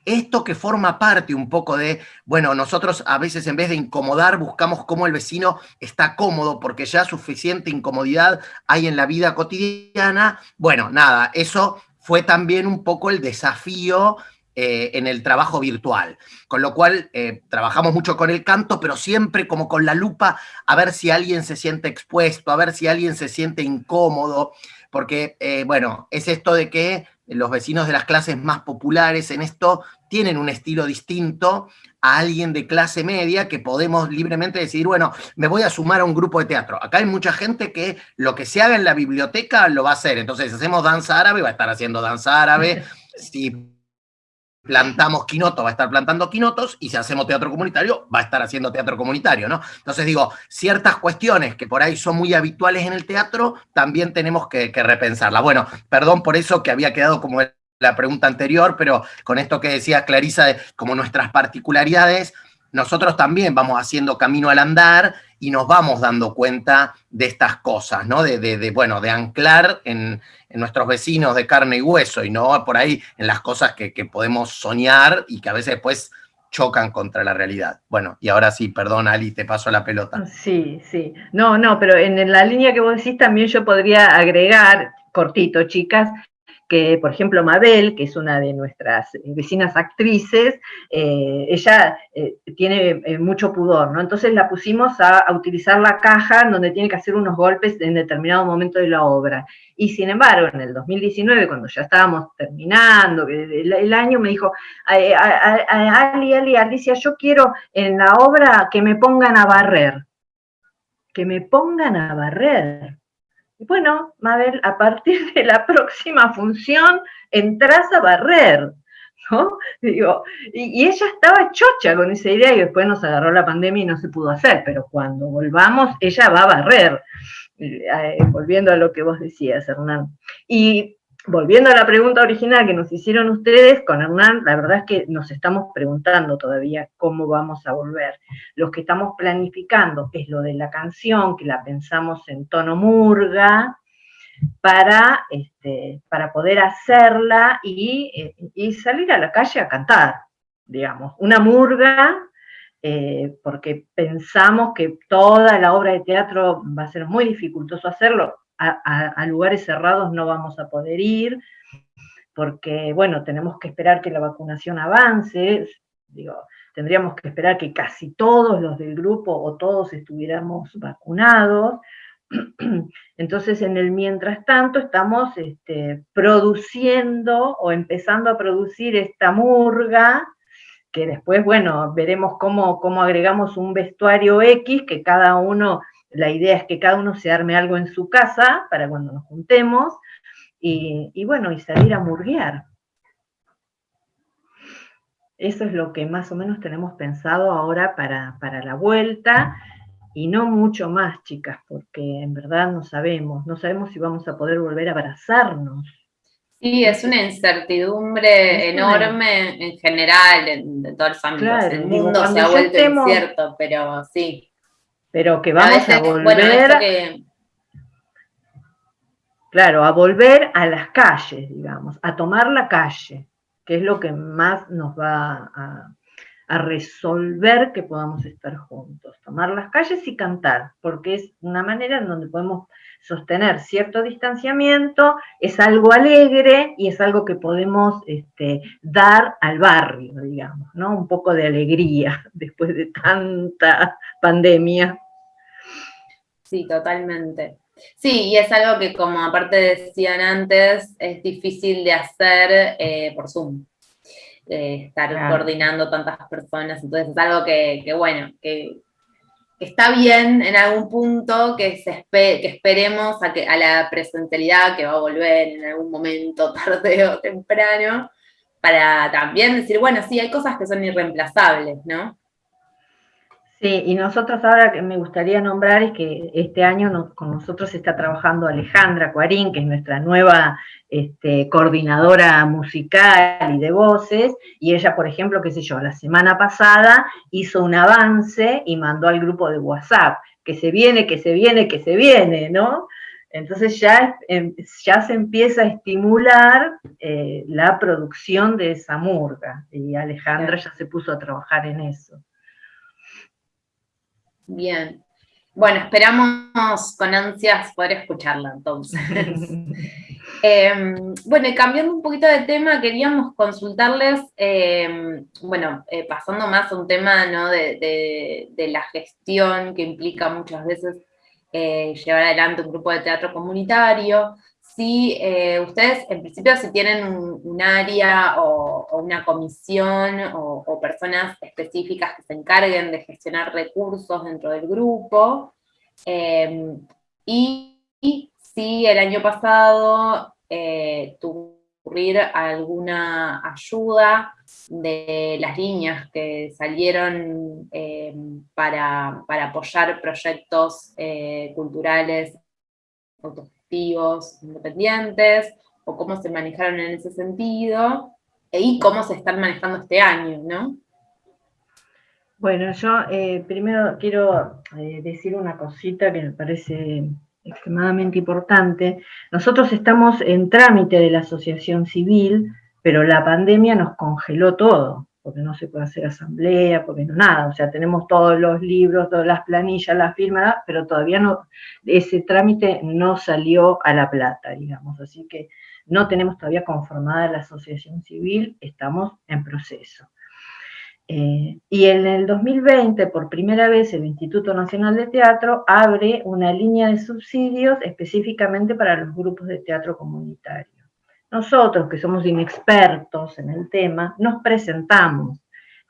esto que forma parte un poco de, bueno, nosotros a veces en vez de incomodar buscamos cómo el vecino está cómodo porque ya suficiente incomodidad hay en la vida cotidiana. Bueno, nada, eso fue también un poco el desafío eh, en el trabajo virtual. Con lo cual, eh, trabajamos mucho con el canto, pero siempre como con la lupa a ver si alguien se siente expuesto, a ver si alguien se siente incómodo, porque, eh, bueno, es esto de que los vecinos de las clases más populares en esto tienen un estilo distinto a alguien de clase media que podemos libremente decidir, bueno, me voy a sumar a un grupo de teatro. Acá hay mucha gente que lo que se haga en la biblioteca lo va a hacer. Entonces, hacemos danza árabe, va a estar haciendo danza árabe. <laughs> Si plantamos quinoto, va a estar plantando quinotos, y si hacemos teatro comunitario, va a estar haciendo teatro comunitario, ¿no? Entonces digo, ciertas cuestiones que por ahí son muy habituales en el teatro, también tenemos que, que repensarlas. Bueno, perdón por eso que había quedado como la pregunta anterior, pero con esto que decía Clarisa, como nuestras particularidades, nosotros también vamos haciendo camino al andar y nos vamos dando cuenta de estas cosas, ¿no? De, bueno, de anclar en, nuestros vecinos de carne y hueso y no por ahí en las cosas que, podemos soñar y que a veces después chocan contra la realidad. Bueno, y ahora sí, perdón, Ali, te paso la pelota. Sí, sí. No, no, pero en la línea que vos decís también yo podría agregar, cortito, chicas, que, por ejemplo, Mabel, que es una de nuestras vecinas actrices, eh, ella eh, tiene eh, mucho pudor, ¿no? Entonces la pusimos a, utilizar la caja donde tiene que hacer unos golpes en determinado momento de la obra. Y sin embargo, en el 2019, cuando ya estábamos terminando el, año, me dijo, Ali, Ali, Alicia, yo quiero en la obra que me pongan a barrer. Que me pongan a barrer bueno, Mabel, a partir de la próxima función entras a barrer, ¿no? <laughs> Digo, y, ella estaba chocha con esa idea y después nos agarró la pandemia y no se pudo hacer, pero cuando volvamos, ella va a barrer, eh, volviendo a lo que vos decías, Hernán. Y volviendo a la pregunta original que nos hicieron ustedes, con Hernán, la verdad es que nos estamos preguntando todavía cómo vamos a volver. Lo que estamos planificando es lo de la canción, que la pensamos en tono murga, para, este, para poder hacerla y, y, salir a la calle a cantar, digamos. Una murga, eh, porque pensamos que toda la obra de teatro va a ser muy dificultoso hacerlo, a, lugares cerrados no vamos a poder ir, porque, bueno, tenemos que esperar que la vacunación avance, digo, tendríamos que esperar que casi todos los del grupo o todos estuviéramos vacunados. <clears throat> Entonces, en el mientras tanto, estamos este, produciendo o empezando a producir esta murga, que después, bueno, veremos cómo, cómo agregamos un vestuario X, que cada uno la idea es que cada uno se arme algo en su casa para cuando nos juntemos y, bueno, y salir a murguear. Eso es lo que más o menos tenemos pensado ahora para, para la vuelta y no mucho más, chicas, porque en verdad no sabemos, no sabemos si vamos a poder volver a abrazarnos. Sí, es una incertidumbre enorme en general, en, todos los ámbitos. el mundo se ha vuelto incierto, pero sí pero que vamos a, volver, claro, a volver a las calles, digamos, a tomar la calle, que es lo que más nos va a, a resolver que podamos estar juntos, tomar las calles y cantar, porque es una manera en donde podemos sostener cierto distanciamiento, es algo alegre y es algo que podemos este, dar al barrio, digamos, ¿no? Un poco de alegría <laughs> después de tanta pandemia. Sí, totalmente. Sí, y es algo que como aparte decían antes, es difícil de hacer eh, por Zoom. estar coordinando tantas personas, entonces es algo que, bueno, que, está bien en algún punto, que, esperemos a, que, a la presencialidad que va a volver en algún momento, <laughs> tarde o temprano, para también decir, bueno, sí, hay cosas que son irreemplazables, ¿no? Sí, y nosotros ahora que me gustaría nombrar es que este año con nosotros está trabajando Alejandra Cuarín, que es nuestra nueva este, coordinadora musical y de voces, y ella, por ejemplo, qué sé yo, la semana pasada hizo un avance y mandó al grupo de WhatsApp, que se viene, que se viene, que se viene, ¿no? Entonces ya, em, ya se empieza a estimular eh, la producción de esa murga, y Alejandra ya se puso a trabajar en eso. Bien. Bueno, esperamos con ansias poder escucharla entonces. <laughs> Em, bueno, y cambiando un poquito de tema, queríamos consultarles, em, bueno, eh, pasando más a un tema ¿no? de, la gestión que implica muchas veces eh, llevar adelante un grupo de teatro comunitario, si eh, ustedes, en principio, si tienen un, área o, una comisión o, personas específicas que se encarguen de gestionar recursos dentro del grupo, eh, y, si el año pasado eh, ocurrir alguna ayuda de las líneas que salieron eh, para, apoyar proyectos eh, culturales autogestivos, independientes, o cómo se manejaron en ese sentido, y cómo se están manejando este año, ¿no? Bueno, yo eh, primero quiero decir una cosita que me parece extremadamente importante. Nosotros estamos en trámite de la asociación civil, pero la pandemia nos congeló todo, porque no se puede hacer asamblea, porque no nada, o sea, tenemos todos los libros, todas las planillas, las firmas, pero todavía no, ese trámite no salió a la plata, digamos, así que no tenemos todavía conformada la asociación civil, estamos en proceso. Eh, y en el 2020, por primera vez, el Instituto Nacional de Teatro abre una línea de subsidios específicamente para los grupos de teatro comunitario. Nosotros, que somos inexpertos en el tema, nos presentamos,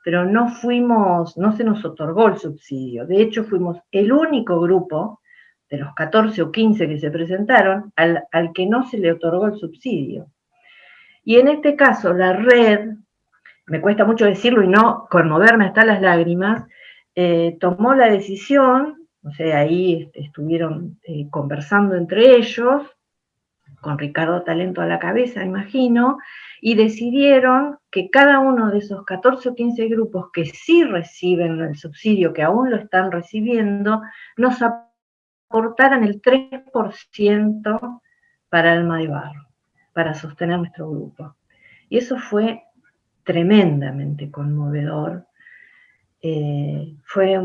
pero no fuimos, no se nos otorgó el subsidio. De hecho, fuimos el único grupo de los 14 o 15 que se presentaron al, al que no se le otorgó el subsidio. Y en este caso, la red me cuesta mucho decirlo y no conmoverme hasta las lágrimas, eh, tomó la decisión, o sea, ahí estuvieron eh, conversando entre ellos, con Ricardo Talento a la cabeza, imagino, y decidieron que cada uno de esos 14 o 15 grupos que sí reciben el subsidio, que aún lo están recibiendo, nos aportaran el 3% para Alma de Barro, para sostener nuestro grupo. Y eso fue tremendamente conmovedor. Eh, fue,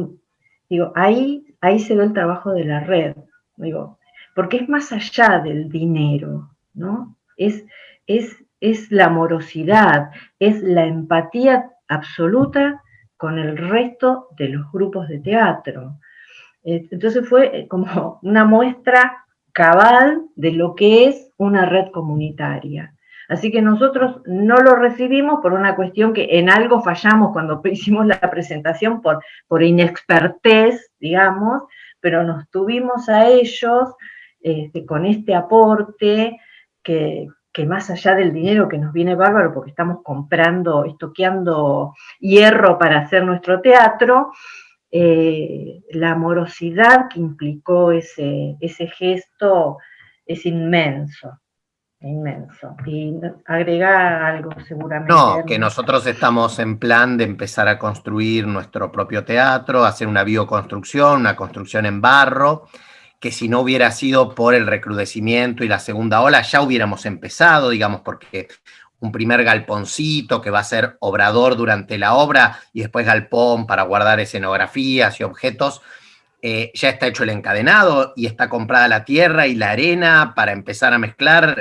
digo, ahí, ahí se ve el trabajo de la red, digo, porque es más allá del dinero, ¿no? Es, es, es la amorosidad, es la empatía absoluta con el resto de los grupos de teatro. Eh, entonces fue como <laughs> una muestra cabal de lo que es una red comunitaria. Así que nosotros no lo recibimos por una cuestión que en algo fallamos cuando <laughs> hicimos la presentación por, por inexpertez, digamos, pero nos tuvimos a ellos este, con este aporte que, más allá del dinero que nos viene bárbaro porque estamos comprando, estoqueando hierro para hacer nuestro teatro, eh, la amorosidad que implicó ese, gesto es inmenso inmenso. Y agregar algo seguramente. No, que nosotros estamos en plan de empezar a construir nuestro propio teatro, hacer una bioconstrucción, una construcción en barro, que si no hubiera sido por el recrudecimiento y la segunda ola, ya hubiéramos empezado, digamos, porque un primer galponcito que va a ser obrador durante la obra y después galpón para guardar escenografías y objetos, eh, ya está hecho el encadenado y está comprada la tierra y la arena para empezar a mezclar.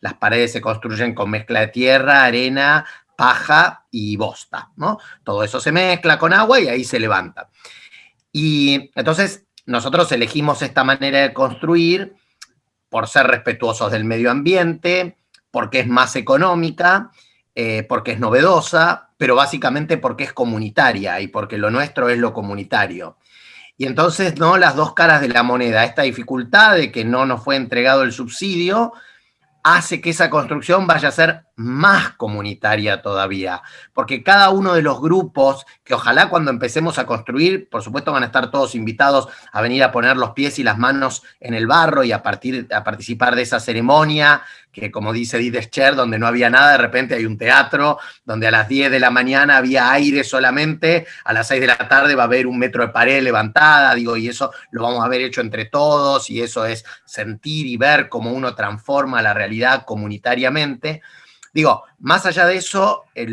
las paredes se construyen con mezcla de tierra, arena, paja y bosta, ¿no? Todo eso se mezcla con agua y ahí se levanta. Y entonces nosotros elegimos esta manera de construir por ser respetuosos del medio ambiente, porque es más económica, eh, porque es novedosa, pero básicamente porque es comunitaria y porque lo nuestro es lo comunitario. Y entonces, ¿no? Las dos caras de la moneda, esta dificultad de que no nos fue entregado el subsidio, hace que esa construcción vaya a ser más comunitaria todavía, porque cada uno de los grupos, que ojalá cuando empecemos a construir, por supuesto van a estar todos invitados a venir a poner los pies y las manos en el barro y a, partir, a participar de esa ceremonia, que como dice Didescher, donde no había nada, de repente hay un teatro, donde a las 10 de la mañana había aire solamente, a las 6 de la tarde va a haber un metro de pared levantada, digo, y eso lo vamos a haber hecho entre todos, y eso es sentir y ver cómo uno transforma la realidad comunitariamente. Digo, más allá de eso, eh,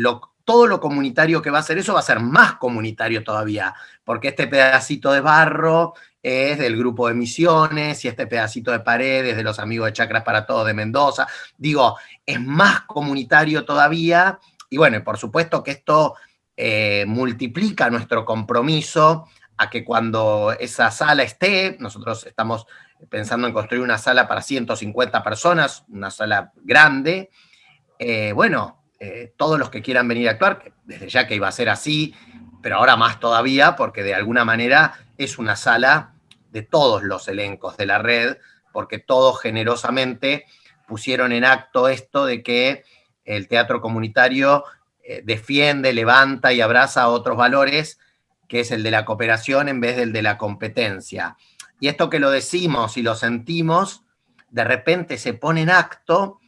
todo lo comunitario que va a ser eso va a ser más comunitario todavía, porque este pedacito de barro es del grupo de Misiones y este pedacito de pared es de los amigos de Chacras para Todos de Mendoza. Digo, es más comunitario todavía y bueno, por supuesto que esto eh, multiplica nuestro compromiso a que cuando esa sala esté, nosotros estamos pensando en construir una sala para 150 personas, una sala grande. Eh, bueno, eh, todos los que quieran venir a actuar, desde ya que iba a ser así, pero ahora más todavía, porque de alguna manera es una sala de todos los elencos de la red, porque todos generosamente pusieron en acto esto de que el teatro comunitario eh, defiende, levanta y abraza otros valores, que es el de la cooperación en vez del de la competencia. Y esto que lo decimos y lo sentimos, de repente se pone en acto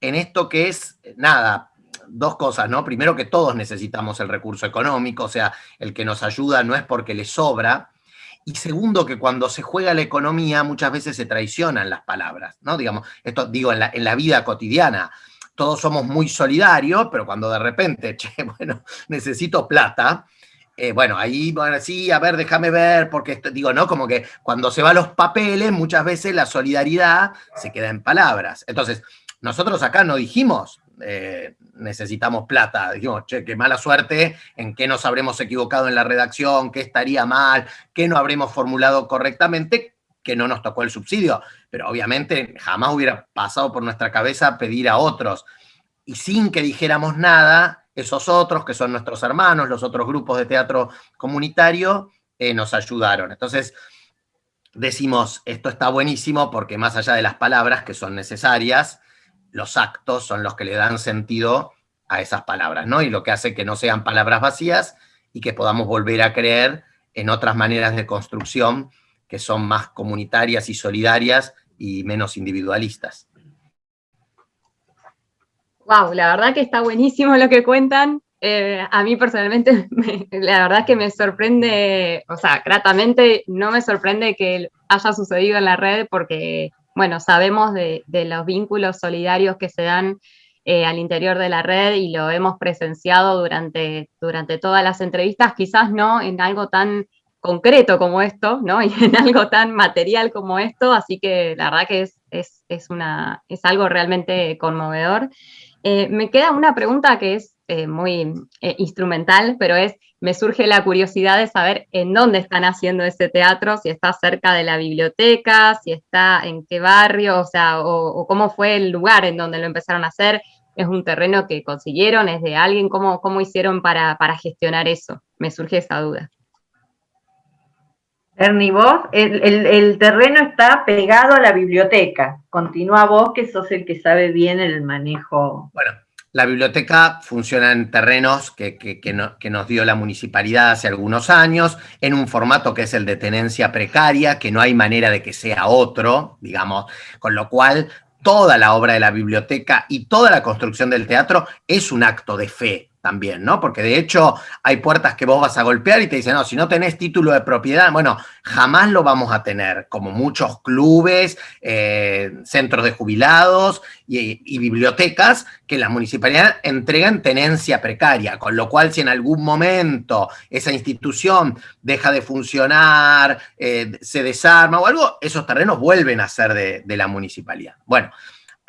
en esto que es, nada, dos cosas, ¿no? Primero que todos necesitamos el recurso económico, o sea, el que nos ayuda no es porque le sobra, y segundo, que cuando se juega la economía muchas veces se traicionan las palabras, ¿no? Digamos, esto digo en la, en la vida cotidiana. Todos somos muy solidarios, pero cuando de repente, <laughs> che, bueno, necesito plata, eh, bueno, ahí, bueno, sí, a ver, déjame ver, porque digo, ¿no? Como que cuando se va a los papeles, muchas veces la solidaridad se queda en palabras. Entonces, nosotros acá no dijimos, eh, necesitamos plata, dijimos, che, qué mala suerte, en qué nos habremos equivocado en la redacción, qué estaría mal, qué no habremos formulado correctamente, que no nos tocó el subsidio. Pero obviamente jamás hubiera pasado por nuestra cabeza pedir a otros. Y sin que dijéramos nada, esos otros, que son nuestros hermanos, los otros grupos de teatro comunitario, eh, nos ayudaron. Entonces, decimos, esto está buenísimo porque más allá de las palabras que son necesarias, los actos son los que le dan sentido a esas palabras, ¿no? Y lo que hace que no sean palabras vacías y que podamos volver a creer en otras maneras de construcción que son más comunitarias y solidarias y menos individualistas. Wow, la verdad que está buenísimo lo que cuentan. Eh, a mí personalmente, <laughs> la verdad que me sorprende, o sea, gratamente no me sorprende que haya sucedido en la red porque, bueno, sabemos de, los vínculos solidarios que se dan eh, al interior de la red y lo hemos presenciado durante, durante todas las entrevistas, quizás no en algo tan concreto como esto, ¿no? <laughs> Y en algo tan material como esto, así que la verdad que es, es, es, algo realmente conmovedor. Eh, me queda una pregunta que es eh, muy eh, instrumental, pero es, me surge la curiosidad de saber en dónde están haciendo ese teatro, si está cerca de la biblioteca, si está en qué barrio, o sea, o, cómo fue el lugar en donde lo empezaron a hacer. ¿Es un terreno que consiguieron? ¿Es de alguien? ¿Cómo, cómo hicieron para, para gestionar eso? Me surge esa duda. Ernie, vos, el, terreno está pegado a la biblioteca. Continúa vos, que sos el que sabe bien el manejo. Bueno, la biblioteca funciona en terrenos que, que, nos dio la municipalidad hace algunos años, en un formato que es el de tenencia precaria, que no hay manera de que sea otro, digamos, con lo cual toda la obra de la biblioteca y toda la construcción del teatro es un acto de fe, también, ¿no? Porque de hecho hay puertas que vos vas a golpear y te dicen, no, si no tenés título de propiedad, bueno, jamás lo vamos a tener, como muchos clubes, eh, centros de jubilados y, bibliotecas que la municipalidad entregan tenencia precaria, con lo cual si en algún momento esa institución deja de funcionar, eh, se desarma o algo, esos terrenos vuelven a ser de la municipalidad. Bueno,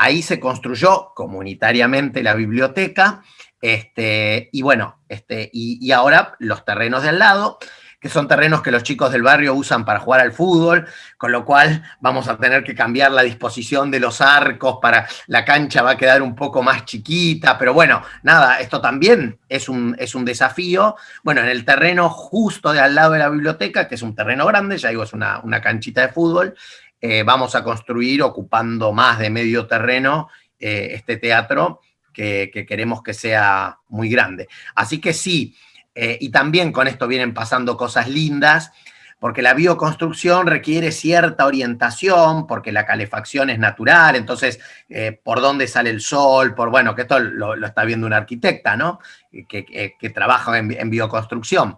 ahí se construyó comunitariamente la biblioteca, este, y bueno, este, y, ahora los terrenos de al lado, que son terrenos que los chicos del barrio usan para jugar al fútbol, con lo cual vamos a tener que cambiar la disposición de los arcos para la cancha va a quedar un poco más chiquita, pero bueno, nada, esto también es un, es un desafío. Bueno, en el terreno justo de al lado de la biblioteca, que es un terreno grande, ya digo, es una, canchita de fútbol, eh, vamos a construir ocupando más de medio terreno eh, este teatro, que, queremos que sea muy grande. Así que sí, eh, y también con esto vienen pasando cosas lindas, porque la bioconstrucción requiere cierta orientación, porque la calefacción es natural, entonces, eh, por dónde sale el sol, por, bueno, que esto lo, está viendo una arquitecta, ¿no? Que, trabaja en, bioconstrucción.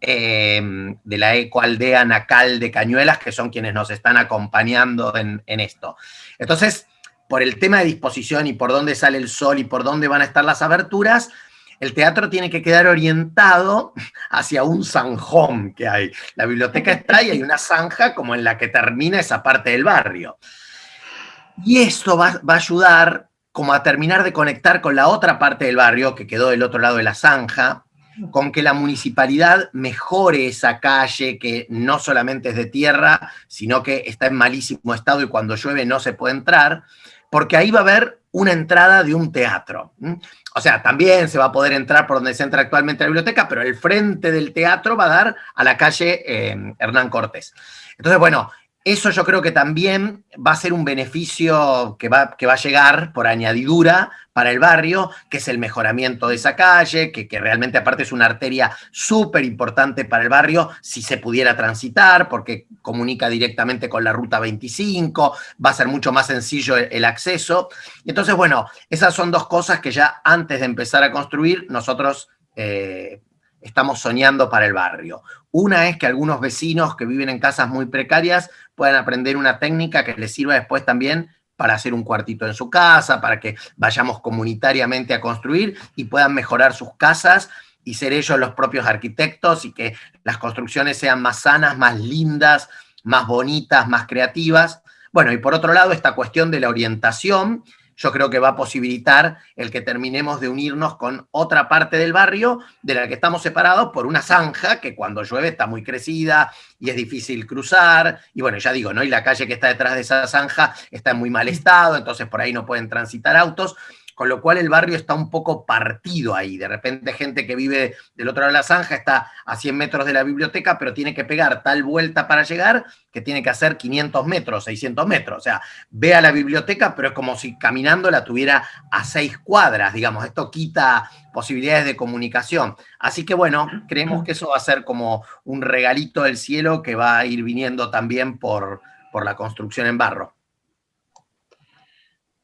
Eh, de la ecoaldea Nacal de Cañuelas, que son quienes nos están acompañando en, en esto. Entonces, por el tema de disposición y por dónde sale el sol y por dónde van a estar las aberturas, el teatro tiene que quedar orientado hacia un zanjón que hay. La biblioteca está y hay una zanja como en la que termina esa parte del barrio. Y esto va, va, a ayudar como a terminar de conectar con la otra parte del barrio que quedó del otro lado de la zanja, con que la municipalidad mejore esa calle que no solamente es de tierra, sino que está en malísimo estado y cuando llueve no se puede entrar, porque ahí va a haber una entrada de un teatro. O sea, también se va a poder entrar por donde se entra actualmente la biblioteca, pero el frente del teatro va a dar a la calle eh, Hernán Cortés. Entonces, bueno, eso yo creo que también va a ser un beneficio que va, que va a llegar por añadidura para el barrio, que es el mejoramiento de esa calle, que, que realmente aparte es una arteria súper importante para el barrio si se pudiera transitar, porque comunica directamente con la ruta 25, va a ser mucho más sencillo el, acceso. Entonces, bueno, esas son dos cosas que ya antes de empezar a construir nosotros... Eh, estamos soñando para el barrio. Una es que algunos vecinos que viven en casas muy precarias puedan aprender una técnica que les sirva después también para hacer un cuartito en su casa, para que vayamos comunitariamente a construir y puedan mejorar sus casas y ser ellos los propios arquitectos y que las construcciones sean más sanas, más lindas, más bonitas, más creativas. Bueno, y por otro lado, esta cuestión de la orientación, yo creo que va a posibilitar el que terminemos de unirnos con otra parte del barrio de la que estamos separados por una zanja que cuando llueve está muy crecida y es difícil cruzar. Y bueno, ya digo, ¿no? Y la calle que está detrás de esa zanja está en muy mal estado, entonces por ahí no pueden transitar autos con lo cual el barrio está un poco partido ahí. De repente gente que vive del otro lado de la zanja está a 100 metros de la biblioteca, pero tiene que pegar tal vuelta para llegar que tiene que hacer 500 metros, 600 metros. O sea, ve a la biblioteca, pero es como si caminando la tuviera a seis cuadras, digamos. Esto quita posibilidades de comunicación. Así que bueno, creemos que eso va a ser como un regalito del cielo que va a ir viniendo también por, por la construcción en barro.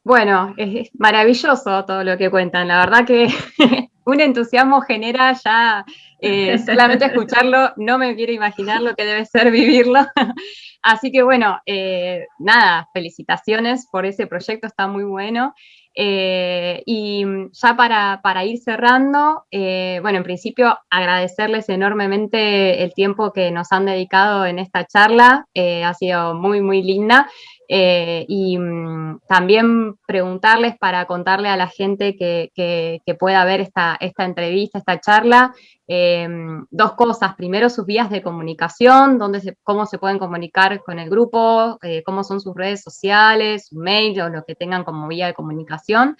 Bueno, es maravilloso todo lo que cuentan. La verdad que <laughs> un entusiasmo genera ya eh, <laughs> solamente escucharlo, no me quiero imaginar lo que debe ser vivirlo. <laughs> Así que bueno, eh, nada, felicitaciones por ese proyecto, está muy bueno. Eh, y ya para, para ir cerrando, bueno, en principio agradecerles enormemente el tiempo que nos han dedicado en esta charla, ha sido muy, muy linda. Eh, y mm, también preguntarles para contarle a la gente que, pueda ver esta, esta, entrevista, esta charla, eh, dos cosas. Primero, sus vías de comunicación, dónde cómo se pueden comunicar con el grupo, eh, cómo son sus redes sociales, su mail o lo que tengan como vía de comunicación.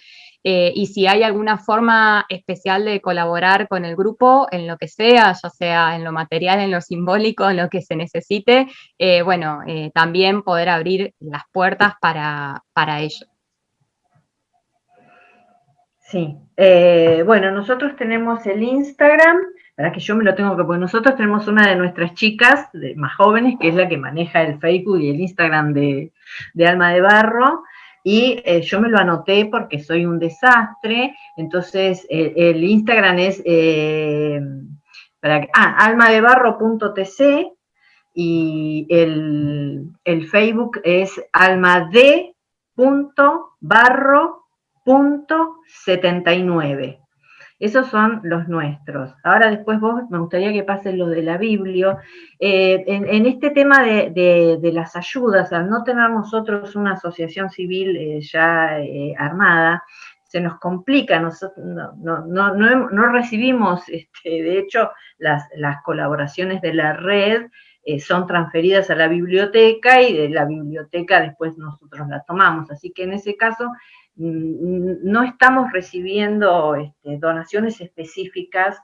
Eh, y si hay alguna forma especial de colaborar con el grupo en lo que sea, ya sea en lo material, en lo simbólico, en lo que se necesite, eh, bueno, eh, también poder abrir las puertas para, para ello. Sí, bueno, nosotros tenemos el Instagram, para que yo me lo tengo que poner, nosotros tenemos una de nuestras chicas más jóvenes, que es la que maneja el Facebook y el Instagram de Alma de Barro, y eh, yo me lo anoté porque soy un desastre, entonces el Instagram es eh, para, ah, almadebarro.tc y el, el, Facebook es almade.barro.79. Esos son los nuestros. Ahora después vos, me gustaría que pases lo de la Biblia. Eh, en, este tema de, las ayudas, al no tener nosotros una asociación civil eh, ya eh, armada, se nos complica, no, no, recibimos, este, de hecho, las, las, colaboraciones de la red son transferidas a la biblioteca y de la biblioteca después nosotros la tomamos. Así que en ese caso no estamos recibiendo este, donaciones específicas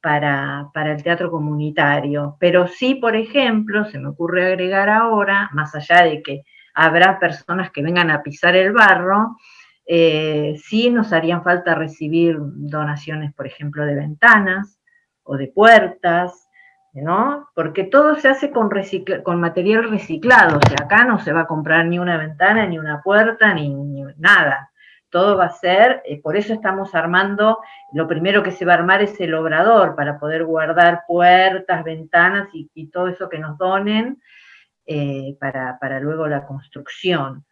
para, el teatro comunitario, pero sí, por ejemplo, se me ocurre agregar ahora, más allá de que habrá personas que vengan a pisar el barro, eh, sí nos harían falta recibir donaciones, por ejemplo, de ventanas o de puertas, ¿no? Porque todo se hace con, con material reciclado, o sea, acá no se va a comprar ni una ventana, ni una puerta, ni, nada. Todo va a ser, eh, por eso estamos armando, lo primero que se va a armar es el obrador, para poder guardar puertas, ventanas y, todo eso que nos donen eh, para, para luego la construcción.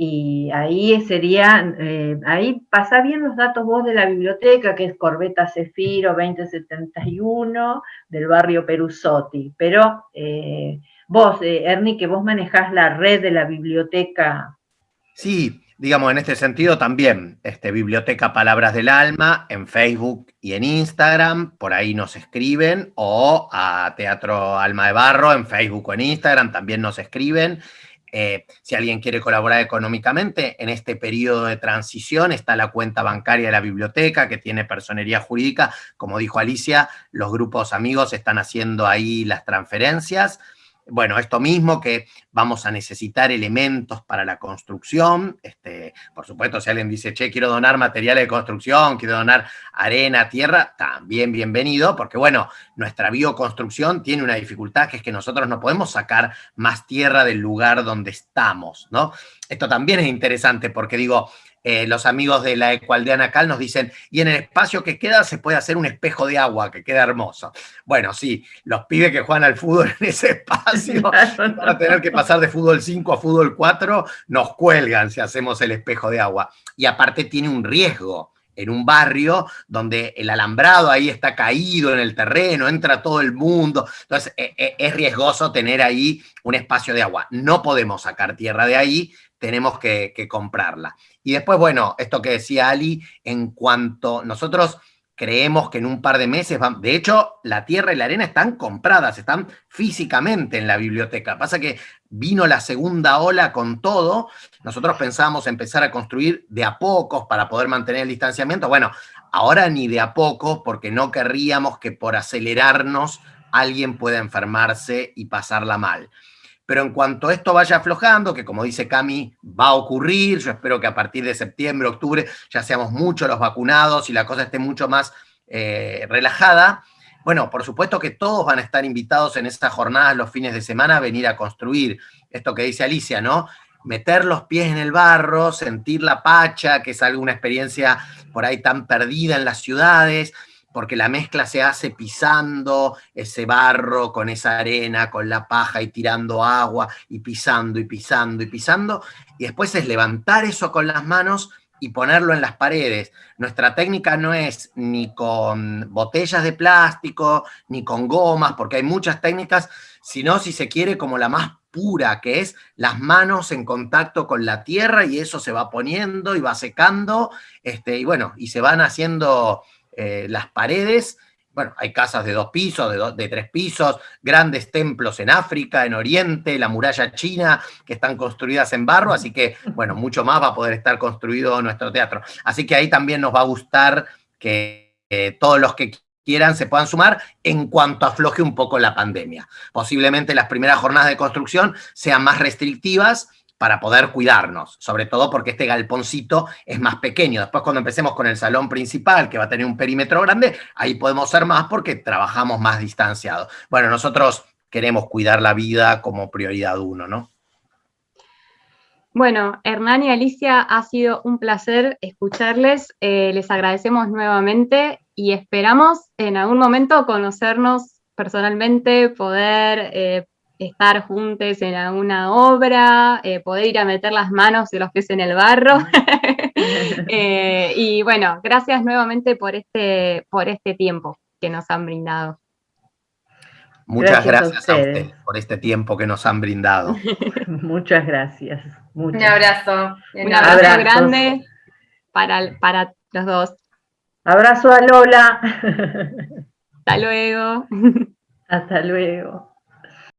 Y ahí sería, eh, ahí pasa bien los datos vos de la biblioteca, que es Corbeta Cefiro 2071, del barrio Perusotti. Pero eh, vos, eh, Ernie, que vos manejás la red de la biblioteca. Sí, digamos, en este sentido también, este, Biblioteca Palabras del Alma en Facebook y en Instagram, por ahí nos escriben, o a Teatro Alma de Barro en Facebook o en Instagram, también nos escriben. Eh, si alguien quiere colaborar económicamente, en este periodo de transición está la cuenta bancaria de la biblioteca que tiene personería jurídica. Como dijo Alicia, los grupos amigos están haciendo ahí las transferencias bueno, esto mismo, que vamos a necesitar elementos para la construcción. Este, por supuesto, si alguien dice, che, quiero donar materiales de construcción, quiero donar arena, tierra, también bienvenido, porque bueno, nuestra bioconstrucción tiene una dificultad que es que nosotros no podemos sacar más tierra del lugar donde estamos, ¿no? Esto también es interesante porque digo, eh, los amigos de la Ecualdeana Cal nos dicen, y en el espacio que queda se puede hacer un espejo de agua, que queda hermoso. Bueno, sí, los pibes que juegan al fútbol en ese espacio <laughs> van a tener que pasar de fútbol 5 a fútbol 4, nos cuelgan si hacemos el espejo de agua. Y aparte tiene un riesgo en un barrio donde el alambrado ahí está caído en el terreno, entra todo el mundo. Entonces, e, e, es riesgoso tener ahí un espacio de agua. No podemos sacar tierra de ahí, tenemos que, comprarla. Y después, bueno, esto que decía Ali, en cuanto nosotros creemos que en un par de meses, van, de hecho, la tierra y la arena están compradas, están físicamente en la biblioteca. Pasa que vino la segunda ola con todo, nosotros pensábamos empezar a construir de a pocos para poder mantener el distanciamiento. Bueno, ahora ni de a poco, porque no querríamos que por acelerarnos alguien pueda enfermarse y pasarla mal. Pero en cuanto esto vaya aflojando, que como dice Cami, va a ocurrir, yo espero que a partir de septiembre, octubre, ya seamos muchos los vacunados y la cosa esté mucho más eh, relajada, bueno, por supuesto que todos van a estar invitados en estas jornadas los fines de semana a venir a construir esto que dice Alicia, ¿no? Meter los pies en el barro, sentir la pacha, que es alguna experiencia por ahí tan perdida en las ciudades, porque la mezcla se hace pisando ese barro con esa arena, con la paja y tirando agua y pisando y pisando y pisando, y después es levantar eso con las manos y ponerlo en las paredes. Nuestra técnica no es ni con botellas de plástico, ni con gomas, porque hay muchas técnicas, sino si se quiere como la más pura, que es las manos en contacto con la tierra y eso se va poniendo y va secando, este, y bueno, y se van haciendo eh, las paredes, bueno, hay casas de dos pisos, de, de, tres pisos, grandes templos en África, en Oriente, la muralla china, que están construidas en barro, así que, bueno, mucho más va a poder estar construido nuestro teatro. Así que ahí también nos va a gustar que eh, todos los que quieran se puedan sumar en cuanto afloje un poco la pandemia. Posiblemente las primeras jornadas de construcción sean más restrictivas, para poder cuidarnos, sobre todo porque este galponcito es más pequeño. Después cuando empecemos con el salón principal, que va a tener un perímetro grande, ahí podemos ser más porque trabajamos más distanciados. Bueno, nosotros queremos cuidar la vida como prioridad uno, ¿no? Bueno, Hernán y Alicia, ha sido un placer escucharles. Eh, les agradecemos nuevamente y esperamos en algún momento conocernos personalmente, poder eh, estar juntos en alguna obra, eh, poder ir a meter las manos y los pies en el barro. <laughs> Eh, y bueno, gracias nuevamente por este, por este tiempo que nos han brindado. Muchas gracias, a, ustedes por este tiempo que nos han brindado. <laughs> Muchas gracias. Un abrazo. Un abrazo grande para, para los dos. Abrazo a Lola. <laughs> Hasta luego. Hasta luego.